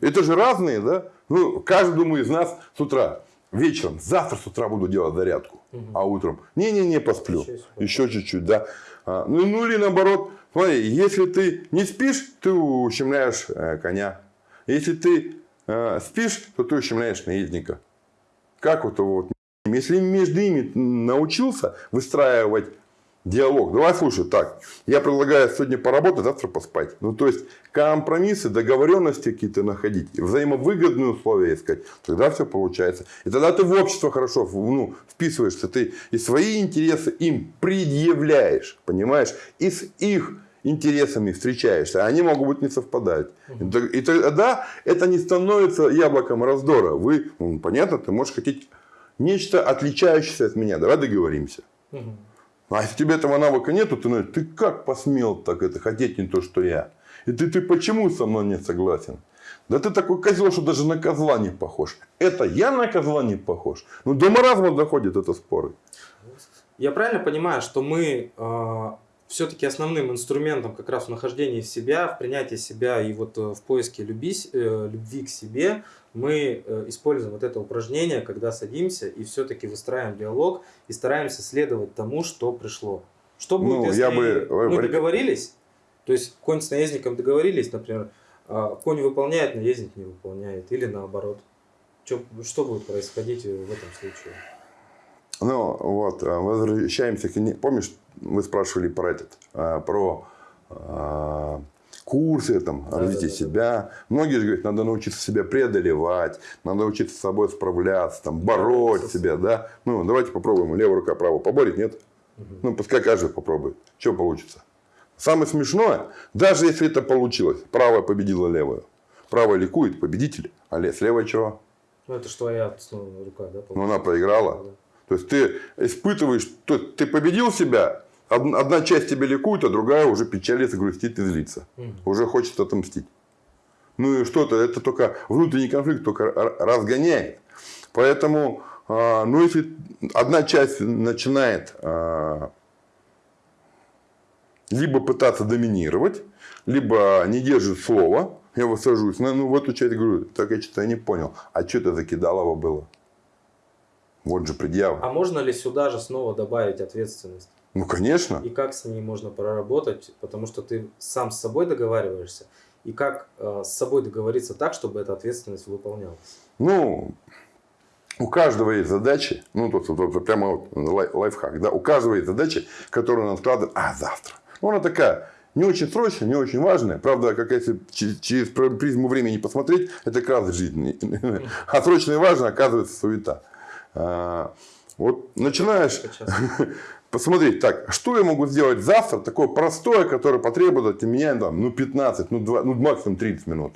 это же разные, да. Ну, каждый, думаю, из нас с утра, вечером, завтра с утра буду делать зарядку, угу. а утром, не-не-не, посплю, еще чуть-чуть, да. А, ну, ну, или наоборот, смотри, если ты не спишь, ты ущемляешь э, коня. Если ты э, спишь, то ты ущемляешь наездника. Как вот вот если между ними научился выстраивать Диалог. Давай слушай, так, я предлагаю сегодня поработать, завтра поспать. Ну, то есть, компромиссы, договоренности какие-то находить, взаимовыгодные условия искать. Тогда все получается. И тогда ты в общество хорошо ну, вписываешься. Ты и свои интересы им предъявляешь, понимаешь? И с их интересами встречаешься, а они могут быть не совпадать. И тогда это не становится яблоком раздора. Вы, ну, понятно, ты можешь хотеть нечто отличающееся от меня. Давай договоримся. А если тебе этого навыка нету, ты, ты как посмел так это хотеть не то, что я? И ты, ты почему со мной не согласен? Да ты такой козел, что даже на козла не похож. Это я на козла не похож. Ну, до маразма доходит это споры. Я правильно понимаю, что мы э, все-таки основным инструментом как раз в нахождении себя, в принятии себя и вот э, в поиске люби, э, любви к себе мы э, используем вот это упражнение, когда садимся и все-таки выстраиваем диалог и стараемся следовать тому, что пришло. Что будет, ну, если я бы... мы договорились, то есть конь с наездником договорились, например, а конь выполняет, наездник не выполняет, или наоборот. Что, что будет происходить в этом случае? Ну, вот, возвращаемся к... Помнишь, вы спрашивали про этот, а, про курсы там, да, развитие да, да, себя. Да. Многие же говорят, надо научиться себя преодолевать, надо учиться с собой справляться, там, бороть да, себя. Да? Ну, давайте попробуем. Левая рука, правая поборет, нет? Угу. Ну, пускай каждый попробует. Что получится? Самое смешное, даже если это получилось, правая победила левую. Правая ликует, победитель, а с левой чего? Ну, это что твоя рука, да? Ну, она проиграла. Да. То есть, ты испытываешь, ты победил себя, Одна часть тебя ликует, а другая уже печалится, грустит и злится. Угу. Уже хочет отомстить. Ну и что-то, это только внутренний конфликт только разгоняет. Поэтому, а, ну если одна часть начинает а, либо пытаться доминировать, либо не держит слова, я высажусь, ну, ну в эту часть говорю, так я что-то не понял, а что это за кидалово было? Вот же предъява. А можно ли сюда же снова добавить ответственность? Ну, конечно. И как с ней можно проработать, потому что ты сам с собой договариваешься. И как э, с собой договориться так, чтобы эта ответственность выполнялась? Ну, у каждого есть задачи, ну, тут, тут, тут прямо вот лай, лайфхак, да, у каждого есть задачи, которые он откладывает, а, завтра. Ну, она такая, не очень срочная, не очень важная. Правда, как если через, через призму времени посмотреть, это как раз жизнь. [laughs] А срочно и важно, оказывается, суета. А, вот начинаешь, [laughs] посмотреть, так, что я могу сделать завтра, такое простое, которое потребует от меня там, ну, 15, ну, 2, ну, максимум 30 минут.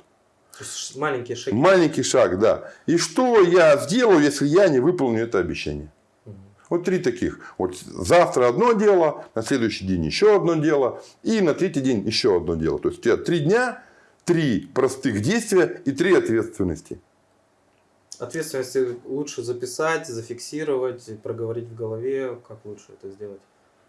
Маленький шаг. Маленький шаг, да. И что я сделаю, если я не выполню это обещание? Угу. Вот три таких. Вот завтра одно дело, на следующий день еще одно дело, и на третий день еще одно дело. То есть у тебя три дня, три простых действия и три ответственности. Ответственности лучше записать, зафиксировать, проговорить в голове. Как лучше это сделать?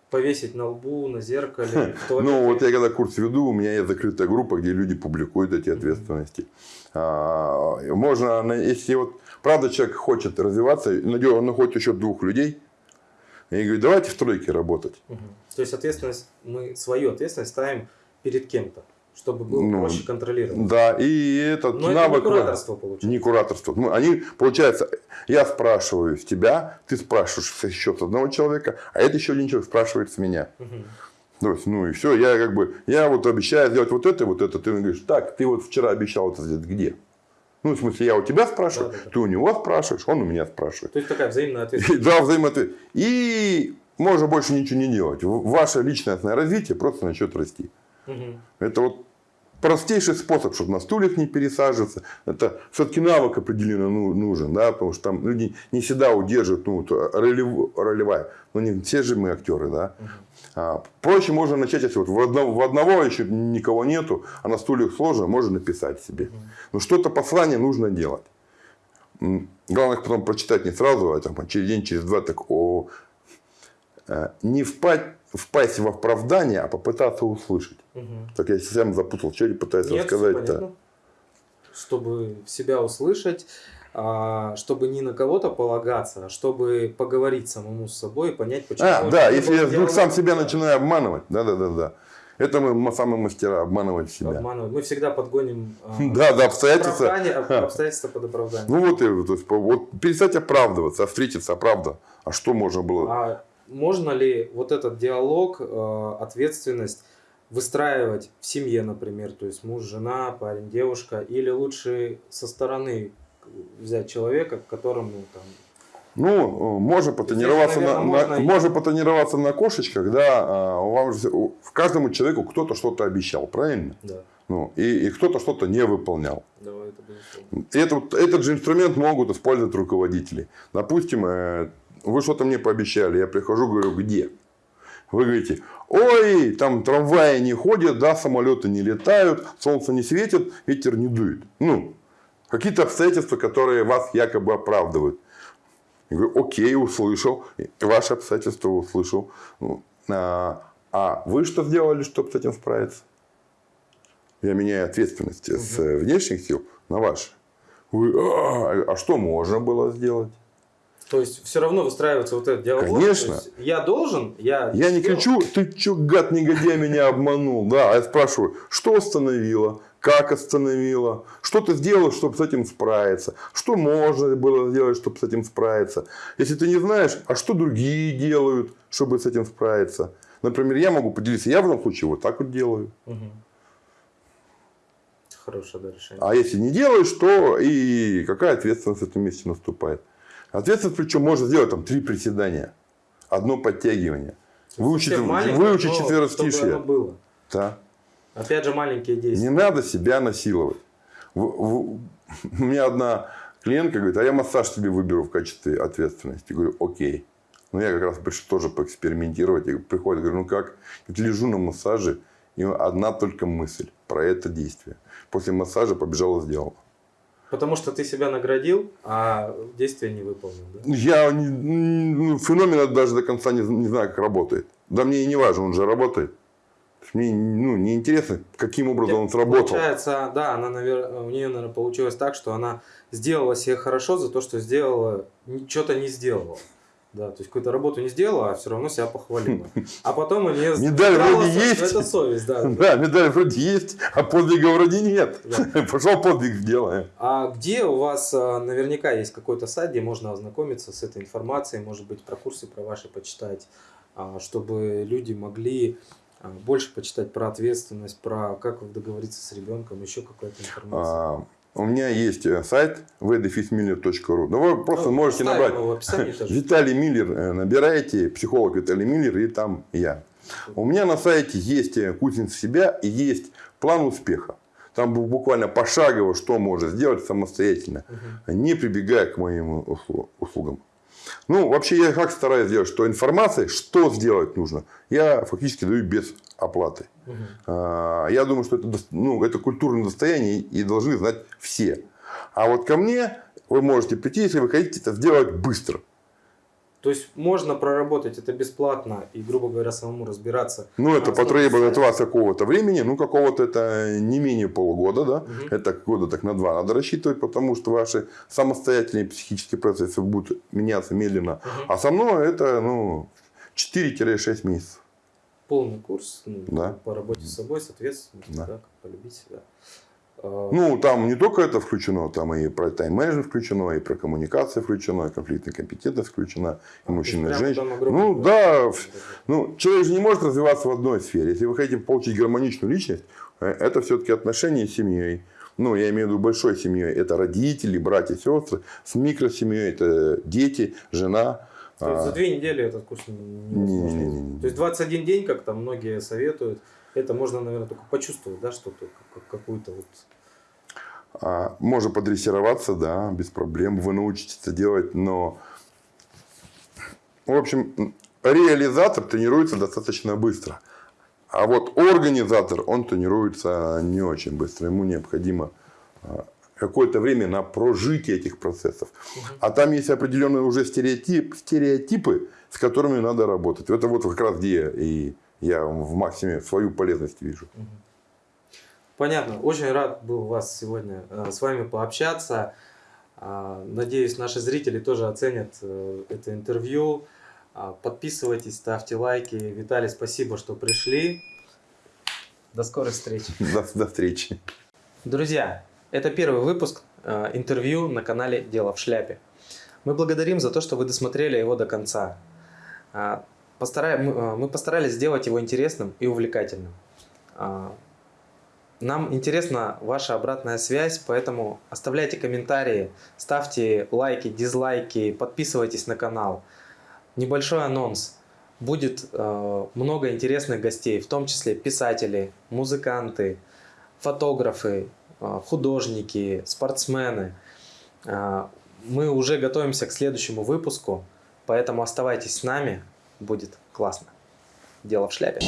Повесить на лбу, на зеркале, [laughs] Ну, вот я когда курс веду, у меня есть закрытая группа, где люди публикуют эти ответственности. А, можно, если вот, правда, человек хочет развиваться, он находит еще двух людей, и говорит, давайте в тройке работать. То есть ответственность, мы свою ответственность ставим перед кем-то чтобы было ну, проще контролировать. Да, и этот Но навык... это не кураторство получается. Не кураторство. Ну, они, получается, я спрашиваю с тебя, ты спрашиваешь еще с одного человека, а это еще один человек спрашивает с меня. Угу. То есть, ну и все, я как бы, я вот обещаю сделать вот это, вот это, ты говоришь, так, ты вот вчера обещал это сделать, где? Ну, в смысле, я у тебя спрашиваю, да, да, да. ты у него спрашиваешь, он у меня спрашивает. То есть, такая взаимная [laughs] ответственность. Да, взаимная ответственность. И можно больше ничего не делать. Ваше личностное развитие просто начнет расти. Угу. Это вот простейший способ, чтобы на стульях не пересаживаться. Это все-таки навык определенно ну, нужен, да, потому что там люди не всегда удерживают ну, ролев, ролевая. Но не все же мы актеры, да. А, проще можно начать, если вот в одного, в одного еще никого нету, а на стульях сложно, можно написать себе. Но что-то послание нужно делать. Главное потом прочитать не сразу, а там, через день, через два, так о, э, не впасть впасть в оправдание, а попытаться услышать. Угу. Так я сам запутал, что я пытаюсь Нет, рассказать-то. Чтобы себя услышать, а, чтобы не на кого-то полагаться, а чтобы поговорить самому с собой и понять, почему. А, да, если я вдруг сам себя начинаю обманывать. Да, да, да, да. Это мы самые мастера обманывать себя. Обманывать. Мы всегда подгоним а, да, да, обстоятельства. обстоятельства под оправдание. Ну вот, и, то есть, вот перестать оправдываться, а встретиться, а правда. А что можно было? А можно ли вот этот диалог, э, ответственность выстраивать в семье, например, то есть муж, жена, парень, девушка, или лучше со стороны взять человека, к которому там ну, можно потренироваться, Здесь, на, наверное, на- можно и- можно потренироваться на кошечках, да, а, вам же- в каждому человеку кто-то что-то обещал, правильно? Да, Ну, и, и кто-то что-то не выполнял. давай это это, этот же инструмент могут использовать руководители. Допустим, э, вы что-то мне пообещали, я прихожу, говорю, где? Вы говорите, ой, там трамваи не ходят, да, самолеты не летают, солнце не светит, ветер не дует. Ну, какие-то обстоятельства, которые вас якобы оправдывают. Я говорю, окей, услышал, ваши обстоятельства услышал. Ну, А, а вы что сделали, чтобы с этим справиться? Я меняю ответственность с э, внешних сил на ваши. Вы, а, а что можно было сделать? То есть все равно выстраивается вот этот диалог. Конечно. есть я должен, я. Я не кричу, ты чё, гад, негодяй, меня обманул. Да, а я спрашиваю, что остановило, как остановило, что ты сделал, чтобы с этим справиться, что можно было сделать, чтобы с этим справиться. Если ты не знаешь, а что другие делают, чтобы с этим справиться. Например, я могу поделиться, я в этом случае вот так вот делаю. Хорошее да, решение. А если не делаешь, то и какая ответственность в этом месте наступает? Ответственность причем можно сделать там три приседания, одно подтягивание. Выучить, выучить было. Да. Опять же, маленькие действия. Не надо себя насиловать. У меня одна клиентка говорит, а я массаж тебе выберу в качестве ответственности. Я говорю, окей. Ну, я как раз пришел тоже поэкспериментировать. И приходит, говорю, ну как? Говорит, лежу на массаже, и одна только мысль про это действие. После массажа побежала, сделала. Потому что ты себя наградил, а действие не выполнил. Да? Я не- ну, феномен даже до конца не, не знаю, как работает. Да мне и не важно, он же работает. Мне ну, не интересно, каким образом он сработал. Получается, да, она, навер- у нее, наверное, получилось так, что она сделала себе хорошо за то, что сделала, что-то не сделала. Да, то есть какую-то работу не сделала, а все равно себя похвалила. А потом у нее [laughs] Медаль вроде есть. Это совесть, да. Да, медаль вроде есть, а подвига вроде нет. Да. [laughs] Пошел подвиг сделаем. А где у вас а, наверняка есть какой-то сайт, где можно ознакомиться с этой информацией, может быть, про курсы про ваши почитать, а, чтобы люди могли а, больше почитать про ответственность, про как договориться с ребенком, еще какая-то информация. А, у меня есть э, сайт vdefismiller.ru. Ну, вы просто Ну, можете набрать. Виталий Миллер, э, набираете, психолог Виталий Миллер, и там я. У меня на сайте есть э, кузница себя и есть план успеха. Там бу- буквально пошагово, что можно сделать самостоятельно, Мгм. не прибегая к моим услу- услугам. Ну, вообще, я как стараюсь сделать, что информация, что сделать нужно, я фактически даю без оплаты. А, Я думаю, что это, ну, это культурное достояние и должны знать все. А вот ко мне вы можете прийти, если вы хотите это сделать быстро. То есть можно проработать это бесплатно и, грубо говоря, самому разбираться. Ну, это потребует от вас какого-то времени, ну, какого-то это не менее полугода, да? Мгм. Это года так на два надо рассчитывать, потому что ваши самостоятельные психические процессы будут меняться медленно. Мгм. А со мной это, ну, 4-6 месяцев. Полный курс ну, Да. по работе с собой, с ответственностью, Да. да, как полюбить себя. А, Ну, там не только это включено, там и про тайм-менеджмент включено, и про коммуникации включено, и конфликтная компетентность включена, и мужчина, и женщина. Ну, да, ну, человек же не может развиваться в одной сфере. Если вы хотите получить гармоничную личность, э, это все-таки отношения с семьей. Ну, я имею в виду большой семьей. Это родители, братья, сестры. С микросемьей это дети, жена. То есть А, за две недели этот курс не- невозможно. Не-не-не. То есть 21 день, как там многие советуют, это можно, наверное, только почувствовать, да, что-то, как- какую-то вот... А, Можно подрессироваться, да, без проблем. Вы научитесь это делать, но... В общем, реализатор тренируется достаточно быстро. А вот организатор, он тренируется не очень быстро. Ему необходимо а, какое-то время на прожитие этих процессов. А там есть определенные уже стереотип, стереотипы, с которыми надо работать. Это вот как раз где и я в максиме свою полезность вижу. Понятно. Очень рад был вас сегодня э, с вами пообщаться. А, Надеюсь, наши зрители тоже оценят э, это интервью. А, Подписывайтесь, ставьте лайки. Виталий, спасибо, что пришли. До скорой встречи. [laughs] До, до встречи. Друзья, это первый выпуск э, интервью на канале «Дело в шляпе». Мы благодарим за то, что вы досмотрели его до конца. А, постара- мы, а, мы постарались сделать его интересным и увлекательным. А, Нам интересна ваша обратная связь, поэтому оставляйте комментарии, ставьте лайки, дизлайки, подписывайтесь на канал. Небольшой анонс. Будет э, много интересных гостей, в том числе писатели, музыканты, фотографы, художники, спортсмены. Мы уже готовимся к следующему выпуску, поэтому оставайтесь с нами, будет классно. Дело в шляпе.